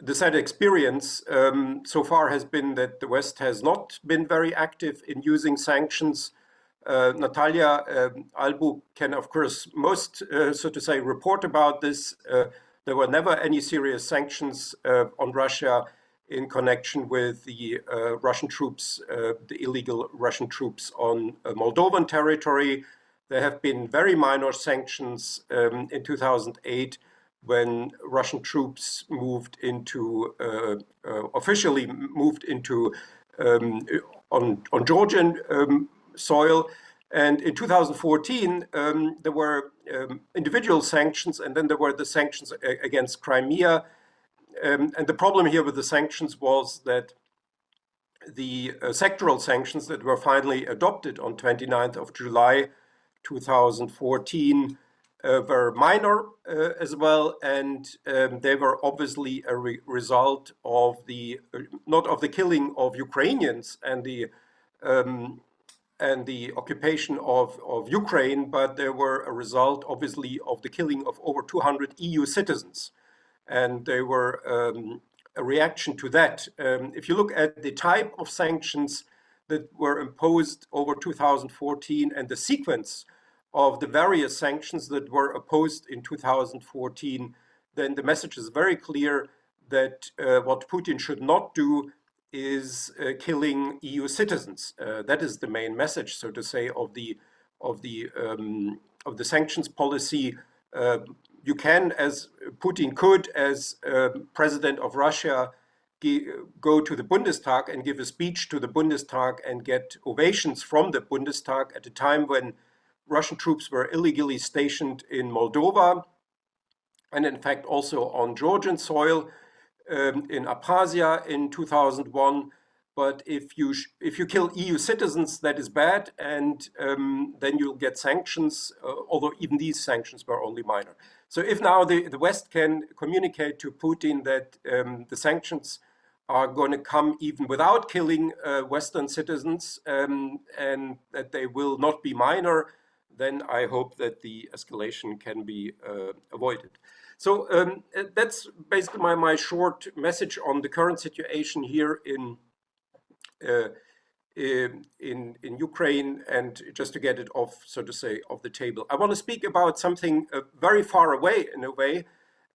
the sad experience um, so far has been that the West has not been very active in using sanctions. Uh, Natalia um, Albu can, of course, most, uh, so to say, report about this. Uh, there were never any serious sanctions uh, on Russia in connection with the uh, Russian troops, uh, the illegal Russian troops on uh, Moldovan territory. There have been very minor sanctions um, in 2008 when Russian troops moved into, uh, uh, officially moved into um, on, on Georgian um, soil. And in 2014, um, there were um, individual sanctions, and then there were the sanctions against Crimea. Um, and the problem here with the sanctions was that the uh, sectoral sanctions that were finally adopted on 29th of July 2014 uh, were minor uh, as well, and um, they were obviously a re- result of the uh, not of the killing of Ukrainians and the um, and the occupation of, of Ukraine, but they were a result, obviously, of the killing of over 200 EU citizens. And they were um, a reaction to that. Um, if you look at the type of sanctions that were imposed over 2014 and the sequence of the various sanctions that were opposed in 2014, then the message is very clear that uh, what Putin should not do is uh, killing EU citizens. Uh, that is the main message, so to say, of the of the um, of the sanctions policy. Uh, you can, as Putin could, as um, president of Russia, go to the Bundestag and give a speech to the Bundestag and get ovations from the Bundestag at a time when Russian troops were illegally stationed in Moldova, and in fact also on Georgian soil um, in Abkhazia in 2001. But if you if you kill EU citizens, that is bad, and um, then you'll get sanctions. Uh, although even these sanctions were only minor. So if now the, the West can communicate to Putin that um, the sanctions are going to come even without killing uh, Western citizens, um, and that they will not be minor, then I hope that the escalation can be uh, avoided. So um, uh, that's basically my, my short message on the current situation here in in in Ukraine, and just to get it off, so to say, off the table. I want to speak about something uh, very far away in a way,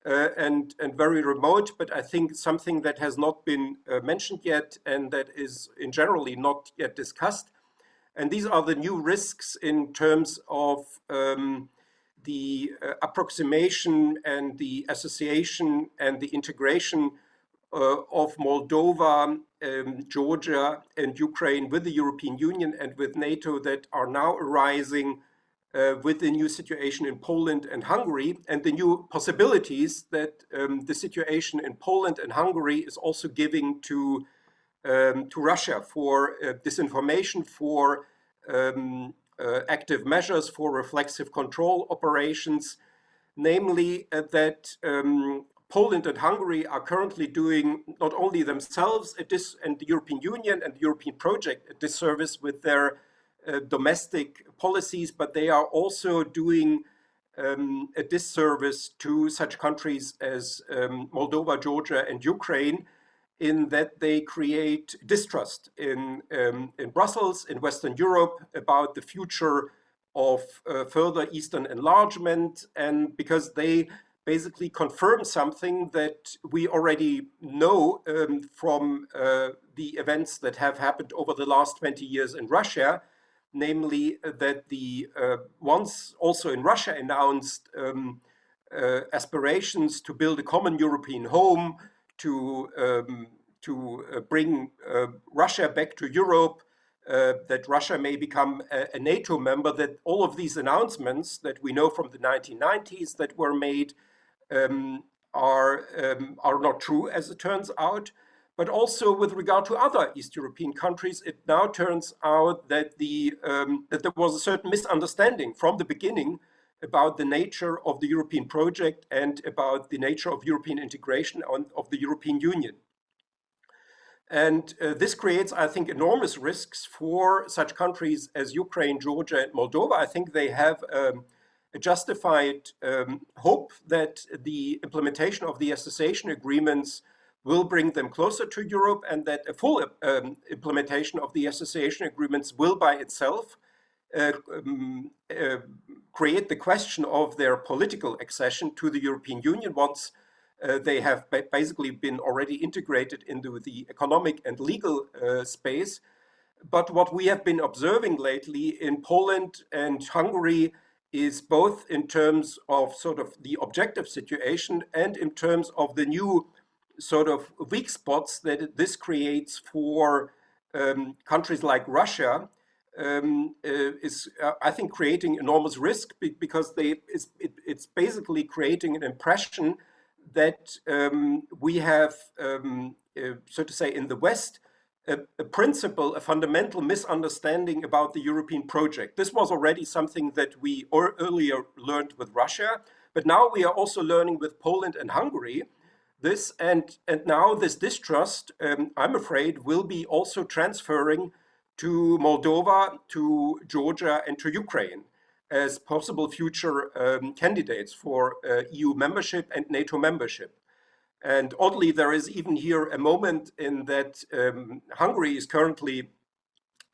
uh, and, and very remote, but I think something that has not been uh, mentioned yet and that is in generally not yet discussed. And these are the new risks in terms of um, the uh, approximation and the association and the integration uh, of Moldova, um, Georgia and Ukraine with the European Union and with NATO that are now arising uh, with the new situation in Poland and Hungary and the new possibilities that um, the situation in Poland and Hungary is also giving to, um, to Russia for uh, disinformation, for um, uh, active measures, for reflexive control operations, namely uh, that um, Poland and Hungary are currently doing not only themselves and the European Union and the European project a disservice with their uh, domestic policies, but they are also doing um, a disservice to such countries as um, Moldova, Georgia, and Ukraine in that they create distrust in, um, in Brussels, in Western Europe, about the future of uh, further Eastern enlargement, and because they basically confirm something that we already know um, from uh, the events that have happened over the last 20 years in Russia, namely that the uh, once also in Russia announced um, uh, aspirations to build a common European home, to, um, to uh, bring uh, Russia back to Europe, uh, that Russia may become a, a, NATO member, that all of these announcements that we know from the 1990s that were made um, are, um, are not true, as it turns out. But also with regard to other East European countries, it now turns out that, the, um, that there was a certain misunderstanding from the beginning about the nature of the European project and about the nature of European integration on, of the European Union. And uh, this creates, I think, enormous risks for such countries as Ukraine, Georgia, and Moldova. I think they have um, a justified um, hope that the implementation of the association agreements will bring them closer to Europe and that a full um, implementation of the association agreements will by itself uh, um, uh, create the question of their political accession to the European Union once uh, they have ba basically been already integrated into the economic and legal uh, space. But what we have been observing lately in Poland and Hungary is both in terms of sort of the objective situation and in terms of the new sort of weak spots that this creates for um, countries like Russia um, uh, is, uh, I think, creating enormous risk because they it's, it, it's basically creating an impression that um, we have, um, uh, so to say, in the West, a, a, principle, a fundamental misunderstanding about the European project. This was already something that we earlier learned with Russia, but now we are also learning with Poland and Hungary, this and, and now this distrust, um, I'm afraid, will be also transferring to Moldova, to Georgia, and to Ukraine as possible future um, candidates for uh, EU membership and NATO membership. And oddly, there is even here a moment in that um, Hungary is currently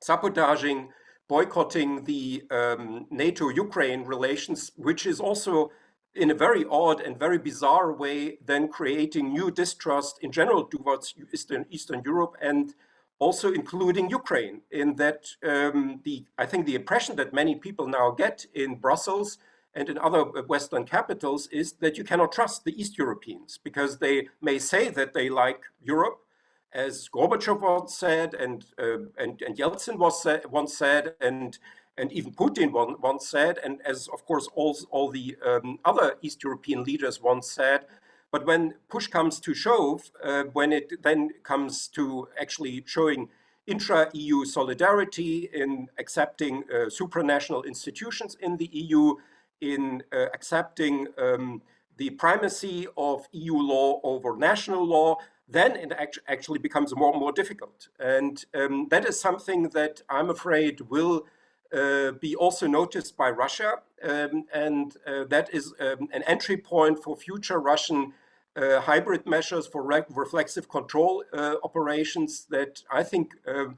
sabotaging, boycotting the um, NATO-Ukraine relations, which is also in a very odd and very bizarre way, then creating new distrust in general towards Eastern, Eastern Europe and also including Ukraine in that um, the I think the impression that many people now get in Brussels and in other Western capitals is that you cannot trust the East Europeans because they may say that they like Europe, as Gorbachev once said and, uh, and, and Yeltsin was once said, and and even Putin once said, and as of course all, all the um, other East European leaders once said, but when push comes to shove, uh, when it then comes to actually showing intra-EU solidarity in accepting uh, supranational institutions in the EU, in uh, accepting um, the primacy of EU law over national law, then it act actually becomes more and more difficult. And um, that is something that I'm afraid will uh, be also noticed by Russia. Um, and uh, that is um, an entry point for future Russian uh, hybrid measures for re reflexive control uh, operations that I think um,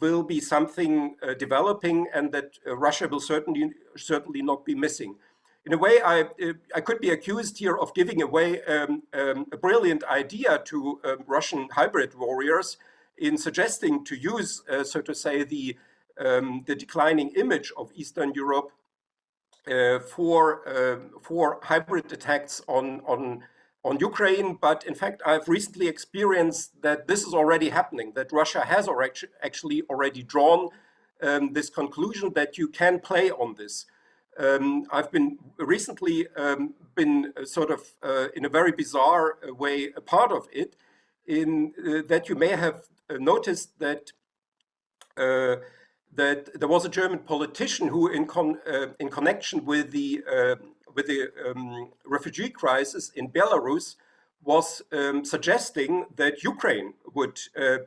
will be something uh, developing and that uh, Russia will certainly, certainly not be missing. in a way, I, uh, I could be accused here of giving away um, um, a brilliant idea to um, Russian hybrid warriors in suggesting to use, uh, so to say, the, um, the declining image of Eastern Europe uh, for, uh, for hybrid attacks on, on, on Ukraine. But in fact, I've recently experienced that this is already happening, that Russia has already, actually already drawn um, this conclusion that you can play on this. Um, I've been recently um, been uh, sort of uh, in a very bizarre uh, way a part of it in uh, that you may have uh, noticed that uh, that there was a German politician who in con in connection with the with the um, refugee crisis in Belarus was um, suggesting that Ukraine would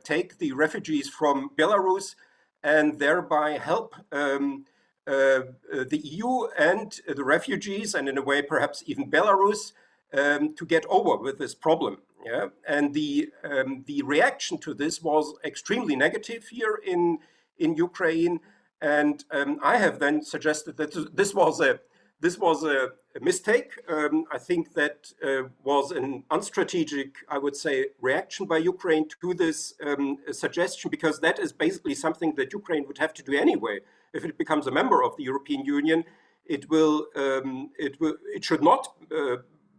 take the refugees from Belarus and thereby help um, uh, uh, the EU and the refugees, and in a way perhaps even Belarus, um, to get over with this problem. Yeah? And the, um, the reaction to this was extremely negative here in, in Ukraine. And um, I have then suggested that this was a, this was a, a mistake. Um, I think that uh, was an unstrategic, I would say, reaction by Ukraine to this um, suggestion, because that is basically something that Ukraine would have to do anyway if it becomes a member of the European Union, it will um, it will it should not uh,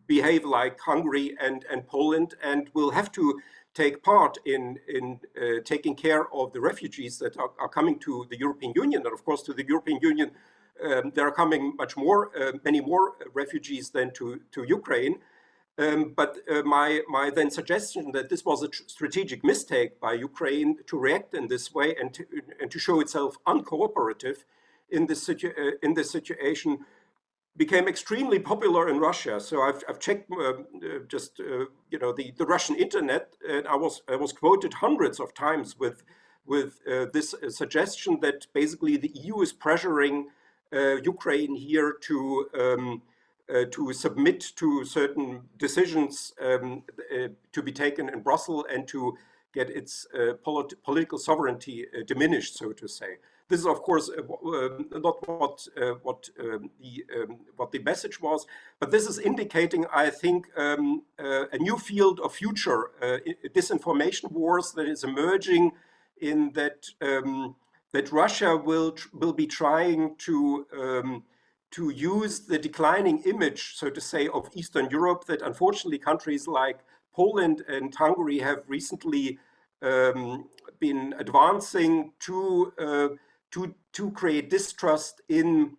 behave like Hungary and and Poland, and will have to take part in in uh, taking care of the refugees that are, are, coming to the European Union, and of course to the European Union. Um, there are coming much more, uh, many more refugees than to to Ukraine. Um, but uh, my, my then suggestion that this was a strategic mistake by Ukraine to react in this way and to, and to show itself uncooperative in this, situ uh, in this situation became extremely popular in Russia. So I've, I've checked uh, uh just, uh, you know, the, the Russian internet and I was, I was quoted hundreds of times with, with uh, this suggestion that basically the EU is pressuring Ukraine here to um, uh, to submit to certain decisions um, uh, to be taken in Brussels and to get its uh, polit political sovereignty uh, diminished, so to say. This is, of course, uh, um, not what uh, what um, the um, what the message was, but this is indicating, I think, um, a new field of future disinformation wars that is emerging. In that um, that Russia will will be trying to to use the declining image, so to say, of Eastern Europe that unfortunately countries like Poland and Hungary have recently um, been advancing to, uh, to, to create distrust in,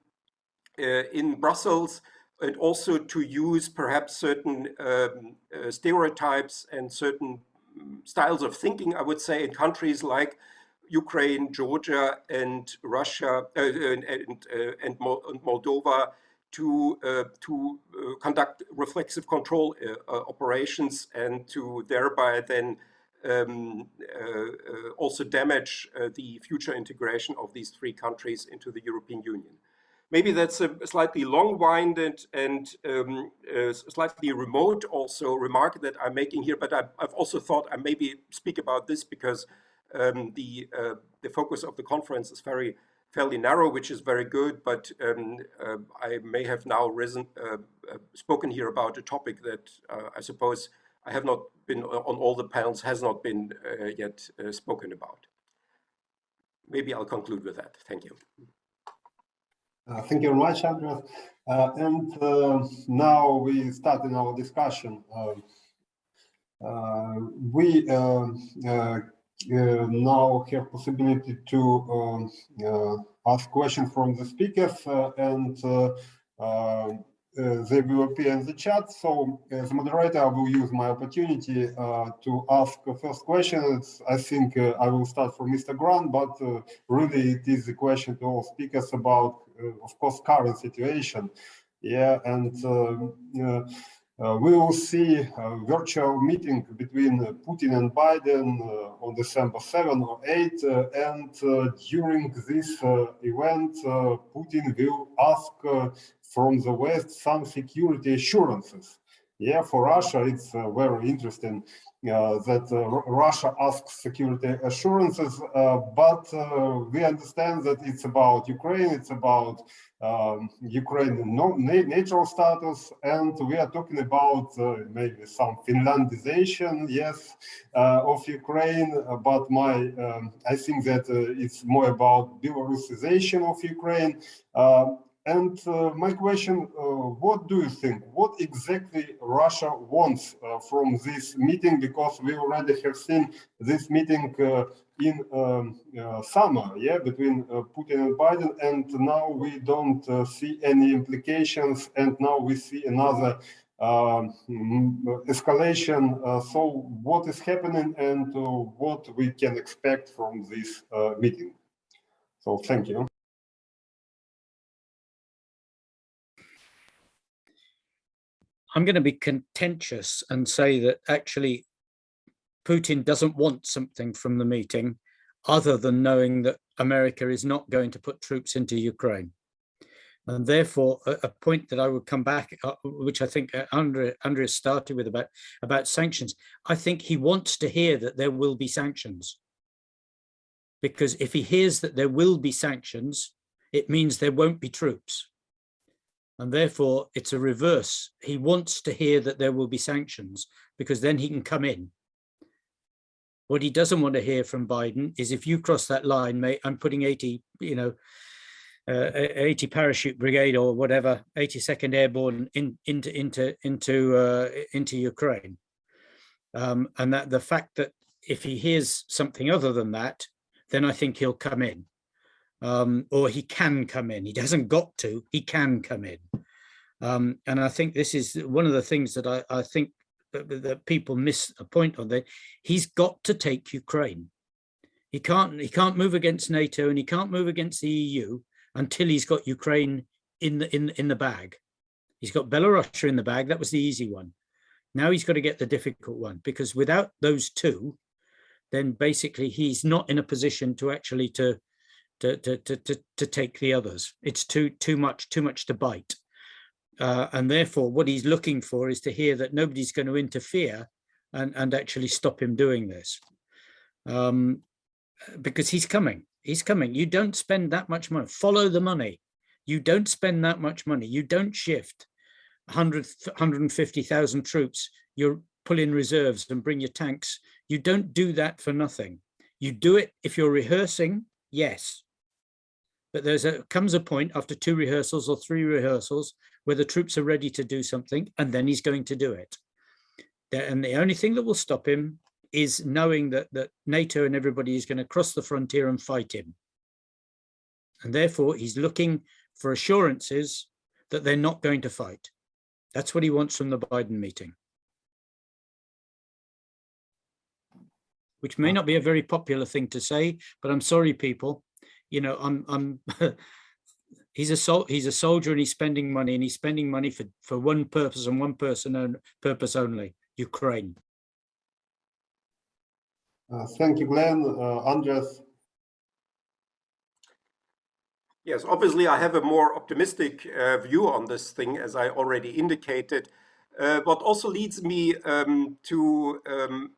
uh, in Brussels and also to use perhaps certain um, uh, stereotypes and certain styles of thinking, I would say, in countries like Ukraine, Georgia, and Russia uh, and, and, uh, and, Moldova to uh, to uh, conduct reflexive control operations and to thereby then um, also damage the future integration of these three countries into the European Union. Maybe that's a slightly long-winded and um, slightly remote also remark that I'm making here, but I've, I've also thought I maybe speak about this because um, the uh, the focus of the conference is very fairly narrow, which is very good. But um, uh, I may have now risen uh, uh spoken here about a topic that uh, I suppose I have not been on all the panels has not been uh, yet spoken about. Maybe I'll conclude with that. Thank you. thank you very much, Andreas. and now we start in our discussion. we uh, now have possibility to um, uh, ask questions from the speakers uh, and they will appear in the chat. So as moderator, I will use my opportunity uh, to ask the first question. I think uh, I will start from Mr. Grant, but uh, really it is a question to all speakers about, of course, current situation. Yeah, and um, uh, we will see a virtual meeting between Putin and Biden uh, on December 7 or 8. Uh, and during this event, Putin will ask from the West some security assurances. Yeah, for Russia, it's uh, very interesting uh, that uh, Russia asks security assurances, uh, but uh, we understand that it's about Ukraine, it's about um, na- natural status, and we are talking about uh, maybe some Finlandization, yes, uh, of Ukraine. uh, But my, um, I think that uh, it's more about Belarusization of Ukraine. And uh, my question, uh, what do you think? What exactly Russia wants uh, from this meeting? Because we already have seen this meeting uh, in um, uh, summer, yeah, between uh, Putin and Biden, and now we don't see any implications, and now we see another um, escalation. So what is happening and what we can expect from this meeting? So thank you. I'm going to be contentious and say that actually Putin doesn't want something from the meeting other than knowing that America is not going to put troops into Ukraine. And therefore, a, a point that I would come back, uh, which I think uh, Andre, Andreas started with about, about sanctions, I think he wants to hear that there will be sanctions. Because if he hears that there will be sanctions, it means there won't be troops. And therefore, it's a reverse. He wants to hear that there will be sanctions because then he can come in. What he doesn't want to hear from Biden is if you cross that line, mate, I'm putting 80, you know, uh, 80 parachute brigade or whatever, 82nd airborne in, into into into uh, into Ukraine. Um, and that the fact that if he hears something other than that, then I think he'll come in um, or he can come in. He hasn't got to, he can come in. Um, and I think this is one of the things that I, I think that, that people miss a point on that. He's got to take Ukraine. He can't, he can't move against NATO and he can't move against the EU until he's got Ukraine in the, in, in the bag. He's got Belarus in the bag. That was the easy one. Now he's got to get the difficult one because without those two, then basically he's not in a position to actually to to to to to, to take the others. It's too too much too much to bite, uh, and therefore what he's looking for is to hear that nobody's going to interfere and and actually stop him doing this, um, because he's coming. He's coming. You don't spend that much money. Follow the money. You don't spend that much money. You don't shift 100 150,000 troops. You pull in reserves and bring your tanks. You don't do that for nothing. You do it if you're rehearsing, yes, but there's a comes a point after two rehearsals or three rehearsals where the troops are ready to do something and then he's going to do it. And the only thing that will stop him is knowing that that nato and everybody is going to cross the frontier and fight him. And therefore he's looking for assurances that they're not going to fight. That's what he wants from the biden meeting. Which may not be a very popular thing to say but i'm sorry people you know, I'm, I'm, he's a sol he's a soldier and he's spending money and he's spending money for, for one purpose and one person and purpose only, Ukraine. Uh, thank you, Glen. Uh, Andres. Yes, obviously I have a more optimistic uh, view on this thing, as I already indicated. Uh, what also leads me um, to um,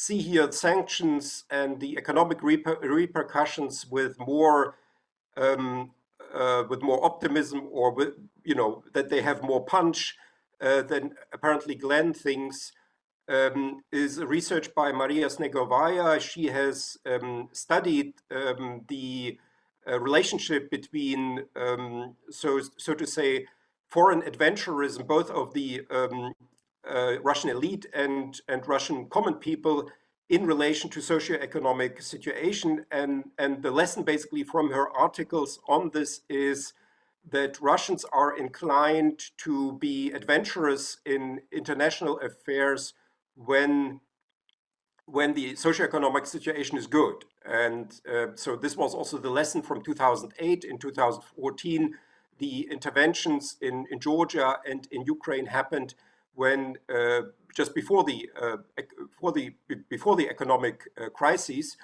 see here sanctions and the economic reper repercussions with more um, uh, with more optimism or with, you know that they have more punch uh, than apparently Glen thinks um, is research by Maria Snegovaya. She has um, studied um, the uh, relationship between um, so so to say foreign adventurism, both of the um, Russian elite and, and Russian common people in relation to socioeconomic situation. And, and the lesson basically from her articles on this is that Russians are inclined to be adventurous in international affairs when when the socioeconomic situation is good. And uh, so this was also the lesson from 2008. In 2014, the interventions in, in Georgia and in Ukraine happened when uh, just before the uh, before the before the economic uh, crisis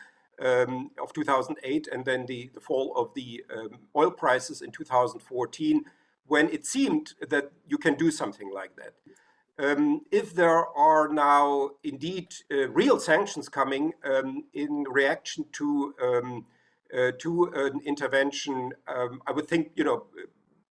um, of 2008 and then the, the fall of the um, oil prices in 2014 when it seemed that you can do something like that um, if there are now indeed uh, real sanctions coming um, in reaction to um, uh, to an intervention, um, I would think you know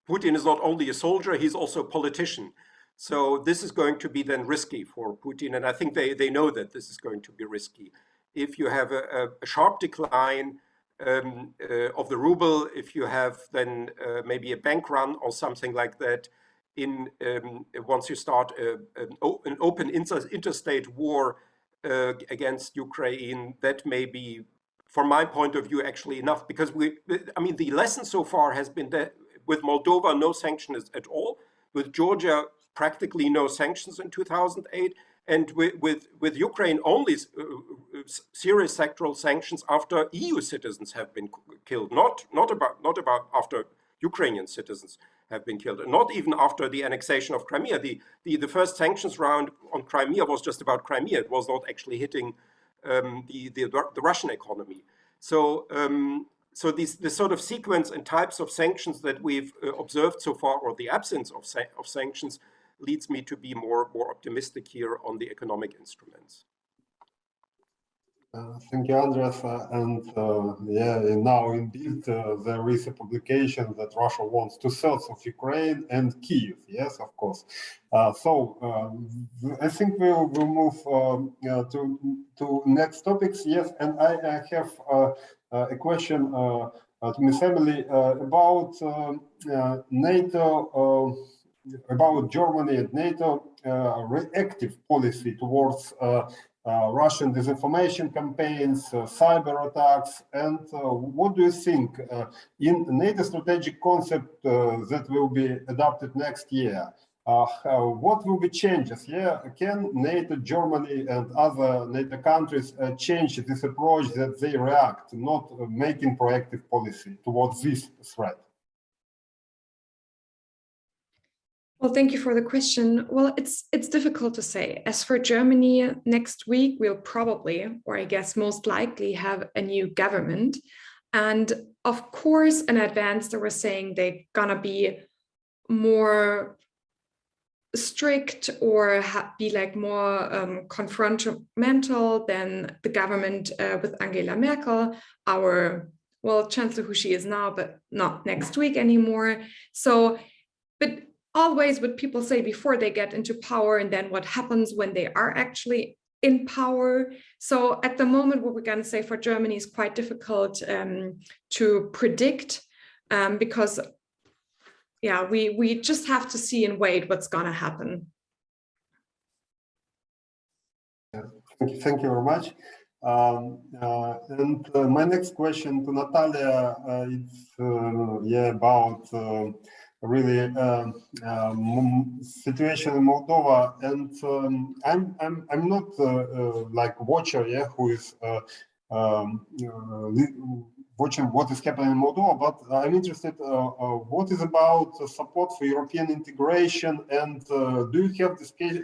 Putin is not only a soldier; he's also a politician. So this is going to be then risky for Putin, and I think they they know that this is going to be risky. If you have a, a sharp decline um, uh, of the ruble, if you have then uh, maybe a bank run or something like that, in um, once you start a, an, an, open inter interstate war uh, against Ukraine, that may be, from my point of view, actually enough. Because we, I mean, the lesson so far has been that with Moldova, no sanctions at all. With Georgia, practically no sanctions in 2008 and with, with, with Ukraine only uh, serious sectoral sanctions after EU citizens have been killed, not, not, about, not about after Ukrainian citizens have been killed, and not even after the annexation of Crimea. The, the, the first sanctions round on Crimea was just about Crimea. It was not actually hitting um, the, the, the Russian economy. So, um, so these, this sort of sequence and types of sanctions that we've uh, observed so far, or the absence of, sa of sanctions, leads me to be more, more optimistic here on the economic instruments. Uh, thank you, Andres. Uh, and uh, yeah, now indeed uh, there is a publication that Russia wants to thirds of Ukraine and Kiev. Yes, of course. Uh, so um, I think we'll, we'll move um, to to next topics. Yes, and I, I have uh, a question to Ms. Emily about um, NATO about Germany and NATO uh, reactive policy towards uh, uh, Russian disinformation campaigns, cyber attacks, and what do you think in NATO strategic concept that will be adopted next year? Uh, what will be changes? Yeah, can NATO, Germany, and other NATO countries uh, change this approach that they react, not uh, making proactive policy towards this threat? Well, thank you for the question. Well, it's it's difficult to say. As for Germany, next week we'll probably, or I guess most likely, have a new government. And of course, in advance, they were saying they're gonna be more strict or be like more um, confrontational than the government uh, with Angela Merkel, our, well, chancellor who she is now, but not next week anymore. So, but always what people say before they get into power and then what happens when they are actually in power. So at the moment, what we're going to say for Germany is quite difficult um, to predict um, because, yeah, we, we just have to see and wait what's going to happen. Thank you, thank you very much. Um, uh, and uh, my next question to Natalia, uh, uh, yeah about uh, really um, um, situation in Moldova, and um, I'm I'm I'm not uh, uh, like watcher, yeah, who is uh, um, watching what is happening in Moldova, but I'm interested uh, uh, what is about support for European integration and uh, do you have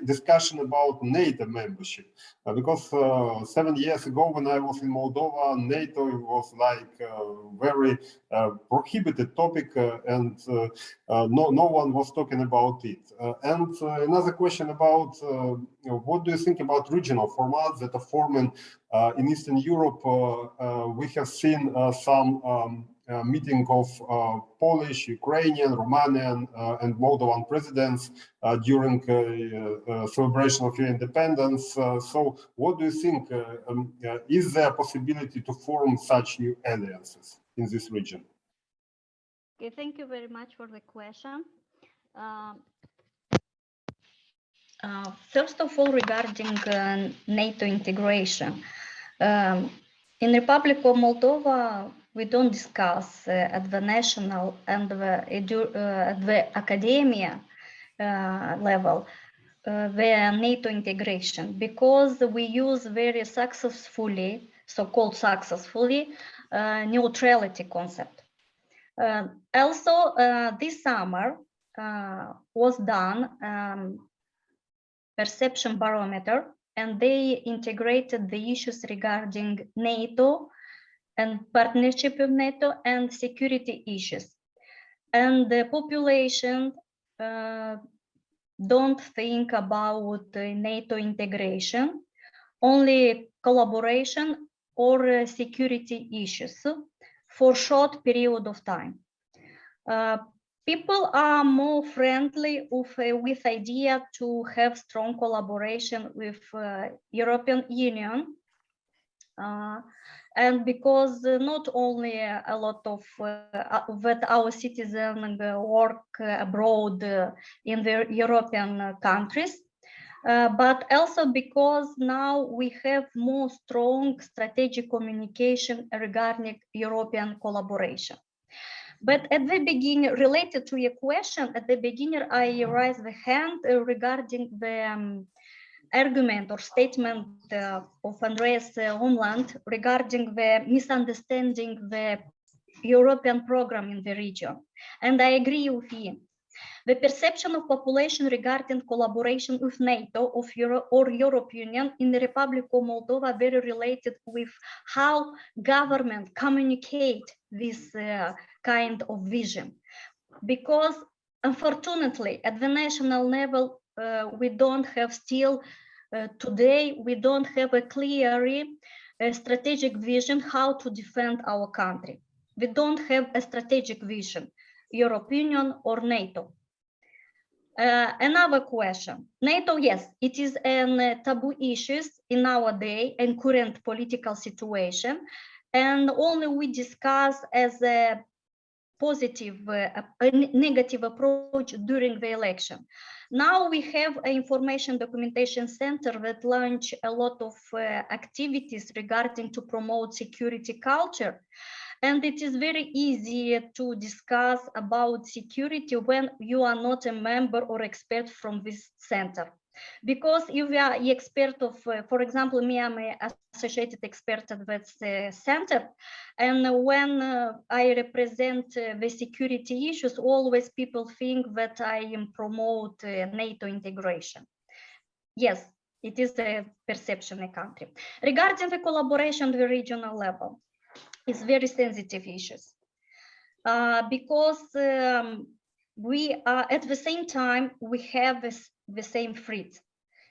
discussion about NATO membership? Uh, because uh, seven years ago when I was in Moldova, NATO was like very uh, prohibited topic and no, no one was talking about it. and another question about what do you think about regional formats that are forming in Eastern Europe, uh, uh, we have seen some um, uh, meeting of uh, Polish, Ukrainian, Romanian, uh, and Moldovan presidents during celebration of your independence. so what do you think? Um, is there a possibility to form such new alliances in this region? Okay, thank you very much for the question. Um, uh, first of all, regarding uh, NATO integration, um, in Republic of Moldova, we don't discuss uh, at the national and the, uh, at the academia uh, level the NATO integration because we use very successfully, so-called successfully, neutrality concept. Also, this summer was done um, perception barometer and they integrated the issues regarding NATO and partnership with NATO and security issues. And the population uh, don't think about NATO integration, only collaboration or uh, security issues for short period of time. Uh, people are more friendly with, uh, with idea to have strong collaboration with uh, European Union. Uh, and because uh, not only a lot of uh, that our citizens work abroad in the European countries, but also because now we have more strong strategic communication regarding European collaboration. But at the beginning, related to your question, at the beginning, I raised the hand uh, regarding the um, argument or statement uh, of Andreas uh, Umland regarding the misunderstanding the European program in the region. And I agree with him. The perception of population regarding collaboration with NATO of Euro or European Union in the Republic of Moldova very related with how government communicate this uh, kind of vision. Because unfortunately, at the national level, uh, we don't have still, uh, today, we don't have a clear uh, strategic vision how to defend our country. We don't have a strategic vision, European Union or NATO. Uh, another question. NATO, yes, it is uh, taboo issues in our day and current political situation, and only we discuss as a positive, uh, a negative approach during the election. Now we have an information documentation center that launch a lot of uh, activities regarding to promote security culture. And it is very easy to discuss about security when you are not a member or expert from this center. Because if you are expert of, uh, for example, me, I'm an associated expert at that uh, center. And when uh, I represent uh, the security issues, always people think that I promote uh, NATO integration. Yes, it is a perception in a country. Regarding the collaboration at the regional level, it's very sensitive issues uh, because um, we are at the same time we have this, the same threat.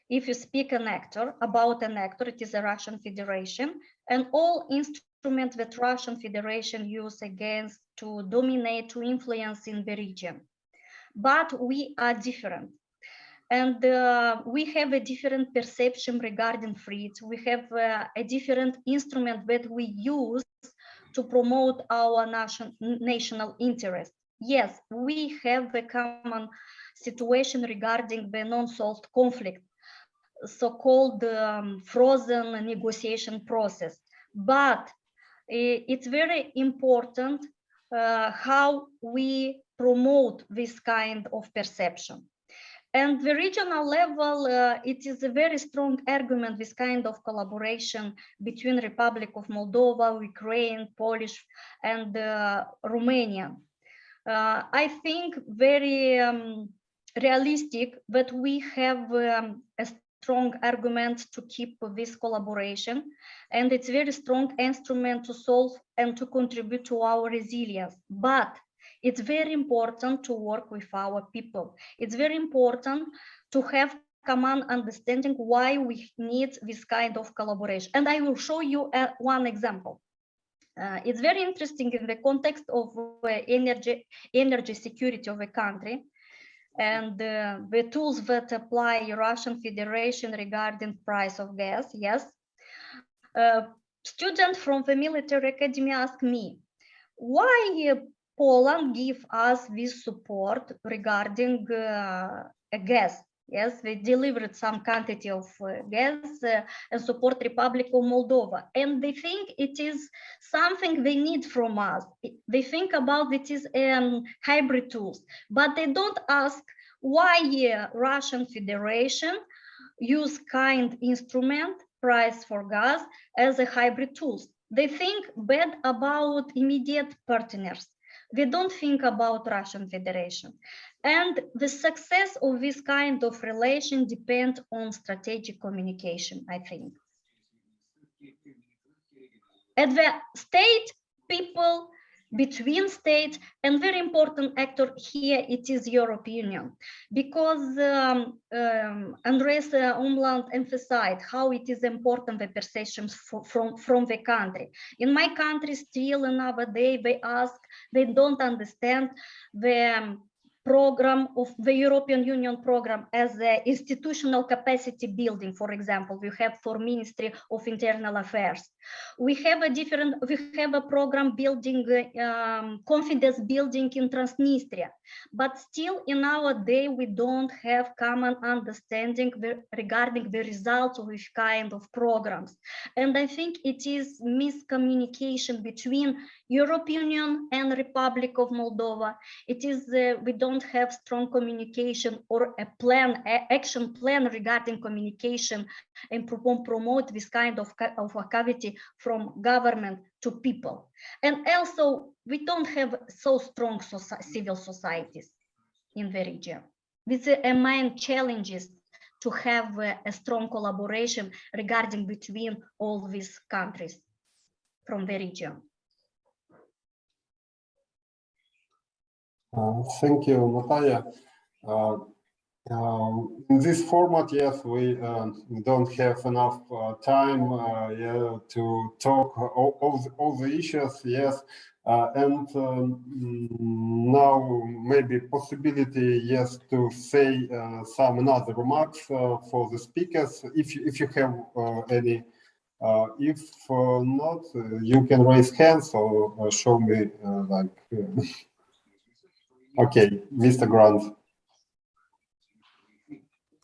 If you speak an actor about an actor, it is a Russian Federation, and all instruments that Russian Federation use against to dominate, to influence in the region. But we are different. And uh, we have a different perception regarding threats. We have uh, a different instrument that we use to promote our nation, national interest. Yes, we have a common situation regarding the non-solved conflict, so-called um, frozen negotiation process. But it's very important uh, how we promote this kind of perception. And the regional level, uh, it is a very strong argument, this kind of collaboration between Republic of Moldova, Ukraine, Polish, and uh, Romania. Uh, I think very um, realistic that we have um, a strong argument to keep this collaboration and it's very strong instrument to solve and to contribute to our resilience but it's very important to work with our people. It's very important to have common understanding why we need this kind of collaboration. And I will show you uh, one example. Uh, it's very interesting in the context of uh, energy, energy security of a country and uh, the tools that apply Russian Federation regarding price of gas. Yes. Uh, student from the military academy asked me, why Poland give us this support regarding gas. Yes, they delivered some quantity of gas and support Republic of Moldova. And they think it is something they need from us. They think about it is um, hybrid tools, but they don't ask why uh, Russian Federation use kind instrument price for gas as a hybrid tools. They think bad about immediate partners we don't think about Russian Federation. And the success of this kind of relation depends on strategic communication, I think. At the state, people between states and very important actor here it is European Union because um, um, Andres uh, Umland emphasized how it is important the perceptions fro- from from the country. In my country still another day they ask they don't understand the um, program of the European Union program as the institutional capacity building, for example, we have for Ministry of Internal Affairs. We have a different, we have a program building um, confidence building in Transnistria, but still in our day, we don't have common understanding regarding the results of which kind of programs. And I think it is miscommunication between European Union and Republic of Moldova. It is, uh, we don't have strong communication or a plan, a- action plan regarding communication and pro- promote this kind of, of activity from government to people. And also, we don't have so strong civil societies in the region. This is a main challenges to have a strong collaboration regarding between all these countries from the region. Uh, Thank you, Natalia. Uh, um, In this format, yes, we um, don't have enough uh, time uh, yeah, to talk all, all the- all the issues, yes. Uh, And um, now maybe possibility, yes, to say uh, some another remarks uh, for the speakers, if you, if you have uh, any. Uh, If uh, not, uh, you can raise hands or uh, show me uh, like uh, Okay, Mr. Grant.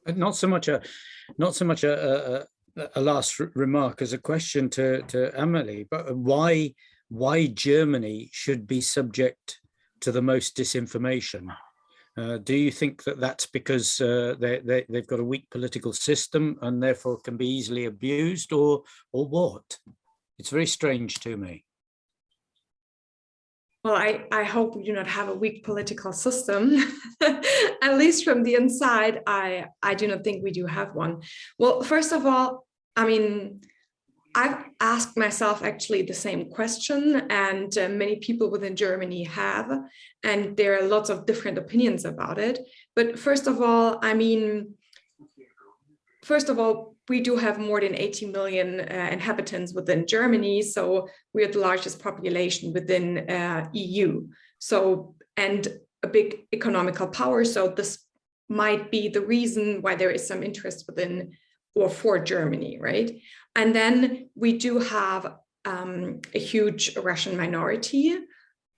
Uh, Not so much a, not so much a, a, a- last remark as a question to, to Emily, but why, why Germany should be subject to the most disinformation? Uh, do you think that that's because uh, they, they, they've got a weak political system and therefore can be easily abused or, or what? It's very strange to me. Well, I, I hope we do not have a weak political system. At least from the inside, I, I do not think we do have one. Well, first of all, I mean, I've asked myself actually the same question and uh, many people within Germany have, and there are lots of different opinions about it. But first of all, I mean, first of all, we do have more than 80 million uh, inhabitants within Germany, so we're the largest population within uh, EU. So, and a big economical power. So this might be the reason why there is some interest within or for Germany, right? And then we do have um, a huge Russian minority.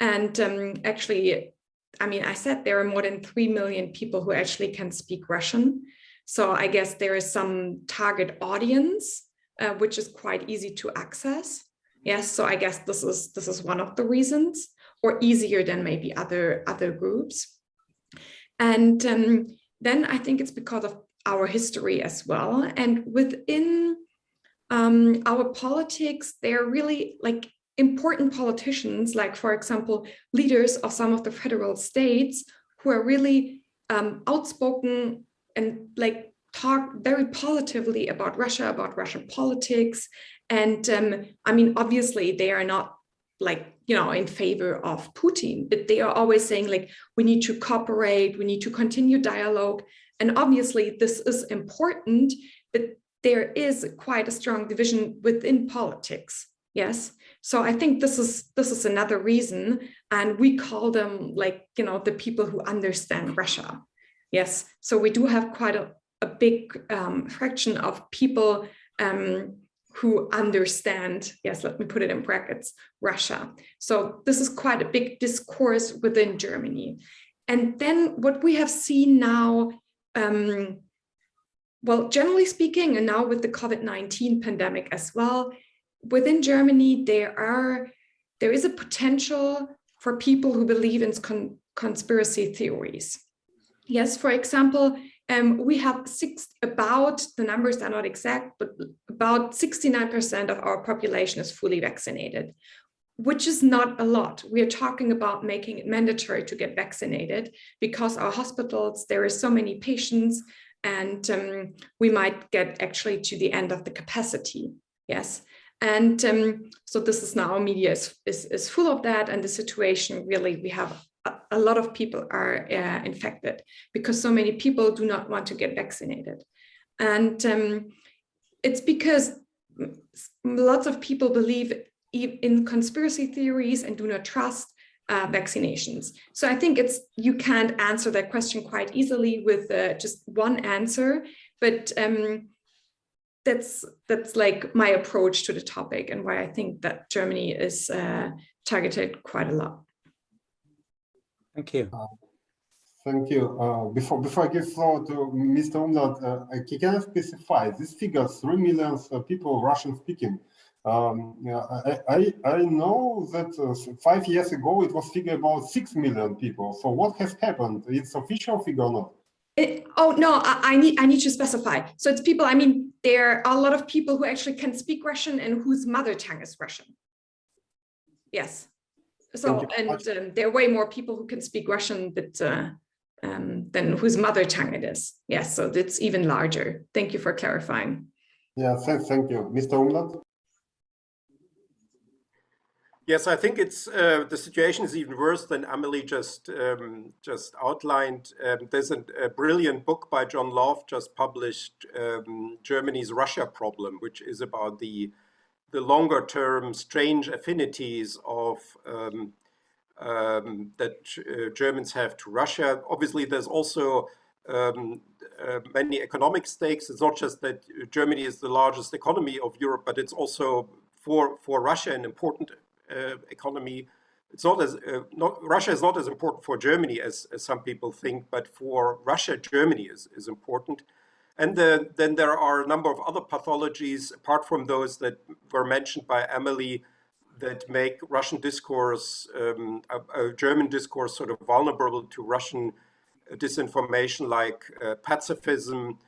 And um, actually, I mean, I said there are more than 3 million people who actually can speak Russian. So I guess there is some target audience, uh, which is quite easy to access. Yes, so I guess this is this is one of the reasons, or easier than maybe other other groups. And um, then I think it's because of our history as well. And within um, our politics, they're really like important politicians, like for example, leaders of some of the federal states who are really um, outspoken and like talk very positively about Russia, about Russian politics. And um, I mean, obviously they are not like, you know, in favor of Putin, but they are always saying like, we need to cooperate, we need to continue dialogue. And obviously this is important, but there is quite a strong division within politics. Yes. So I think this is this is another reason. And we call them like, you know, the people who understand Russia. Yes, so we do have quite a, a big um, fraction of people um, who understand, yes, let me put it in brackets, Russia. So this is quite a big discourse within Germany. And then what we have seen now, um, well, generally speaking, and now with the COVID-19 pandemic as well, within Germany, there are there is a potential for people who believe in con conspiracy theories. Yes, for example, um, we have six about the numbers are not exact, but about 69% of our population is fully vaccinated, which is not a lot. We are talking about making it mandatory to get vaccinated because our hospitals, there are so many patients and um, we might get actually to the end of the capacity. Yes. And um, so this is now media is, is, is full of that. And the situation really, we have a, lot of people are uh, infected because so many people do not want to get vaccinated. And um, it's because lots of people believe in conspiracy theories and do not trust uh, vaccinations. So I think it's you can't answer that question quite easily with uh, just one answer, but um, that's that's like my approach to the topic and why I think that Germany is uh, targeted quite a lot. Thank you. Thank you. Uh, before before I give floor to Mr. Umland, uh, can I specify this figure, 3 million people Russian speaking? Um, yeah, I, I, I know that uh, five years ago it was figure about 6 million people. So what has happened? It's official figure or not? It, oh no, I, I, need I need to specify. So it's people. I mean, there are a lot of people who actually can speak Russian and whose mother tongue is Russian. Yes. So and um, there are way more people who can speak Russian but, uh, um, than whose mother tongue it is. Yes. So it's even larger. Thank you for clarifying. Yeah. Thank, thank you, Mr. Umland. Yes, I think it's uh, the situation is even worse than Amelie just um, just outlined. Um, there's a, a, brilliant book by John Lough just published, um, Germany's Russia problem, which is about the the longer term strange affinities of um, um, that uh, Germans have to Russia. Obviously, there's also um, uh, many economic stakes. It's not just that Germany is the largest economy of Europe, but it's also for for Russia an important uh, economy. It's not as uh, not Russia is not as important for Germany as, as some people think, but for Russia, Germany is, is important. And the, then there are a number of other pathologies, apart from those that were mentioned by Emily, that make Russian discourse, um, German discourse, sort of vulnerable to Russian disinformation, like uh, pacifism,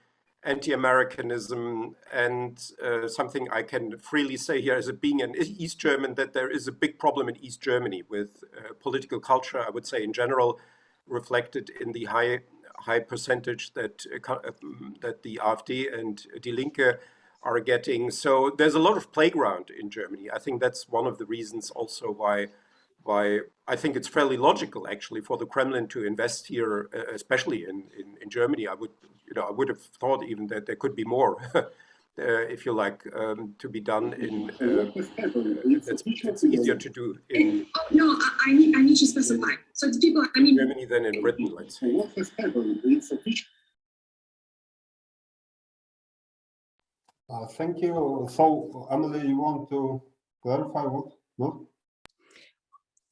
anti-Americanism and uh, something I can freely say here as a being an East German that there is a big problem in East Germany with uh, political culture, I would say in general, reflected in the high high percentage that uh, um, that the AfD and Die Linke are getting. So there's a lot of playground in Germany. I think that's one of the reasons also why why I think it's fairly logical actually for the Kremlin to invest here, uh, especially in, in, in Germany. I would you know, I would have thought even that there could be more, uh, if you like, um, to be done in. Uh, it's, it's, easier to do in. Oh, no, I, need I need to specify. So it's people. I mean, Germany than in Britain, let's say. Uh, thank you. So, Emily, you want to clarify what? No?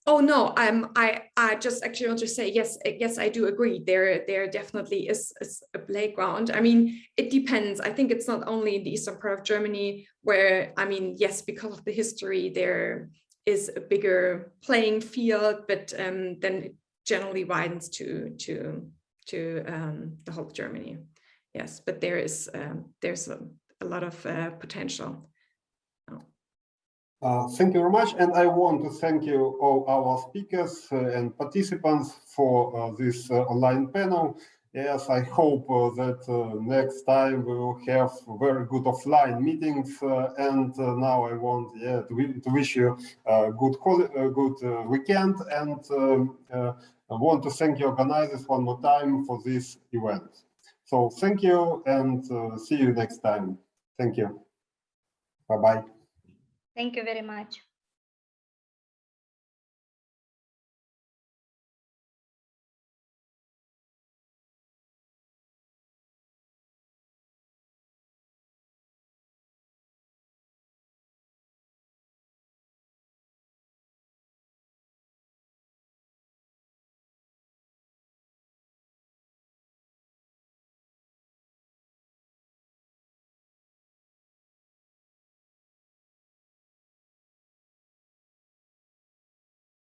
Oh no, I I just actually want to say yes, yes, I do agree. There there definitely is, is, a playground. I mean, it depends. I think it's not only in the eastern part of Germany where I mean, yes, because of the history, there is a bigger playing field, but um, then it generally widens to to to um, the whole of Germany. Yes, but there is um, there's a, a lot of uh, potential. Uh, thank you very much. And I want to thank you all our speakers uh, and participants for uh, this uh, online panel. Yes, I hope uh, that next time we will have very good offline meetings. and now I want yeah, to, to wish you a good, good weekend and um, I want to thank the organizers one more time for this event. So thank you and see you next time. Thank you. Bye-bye. Thank you very much.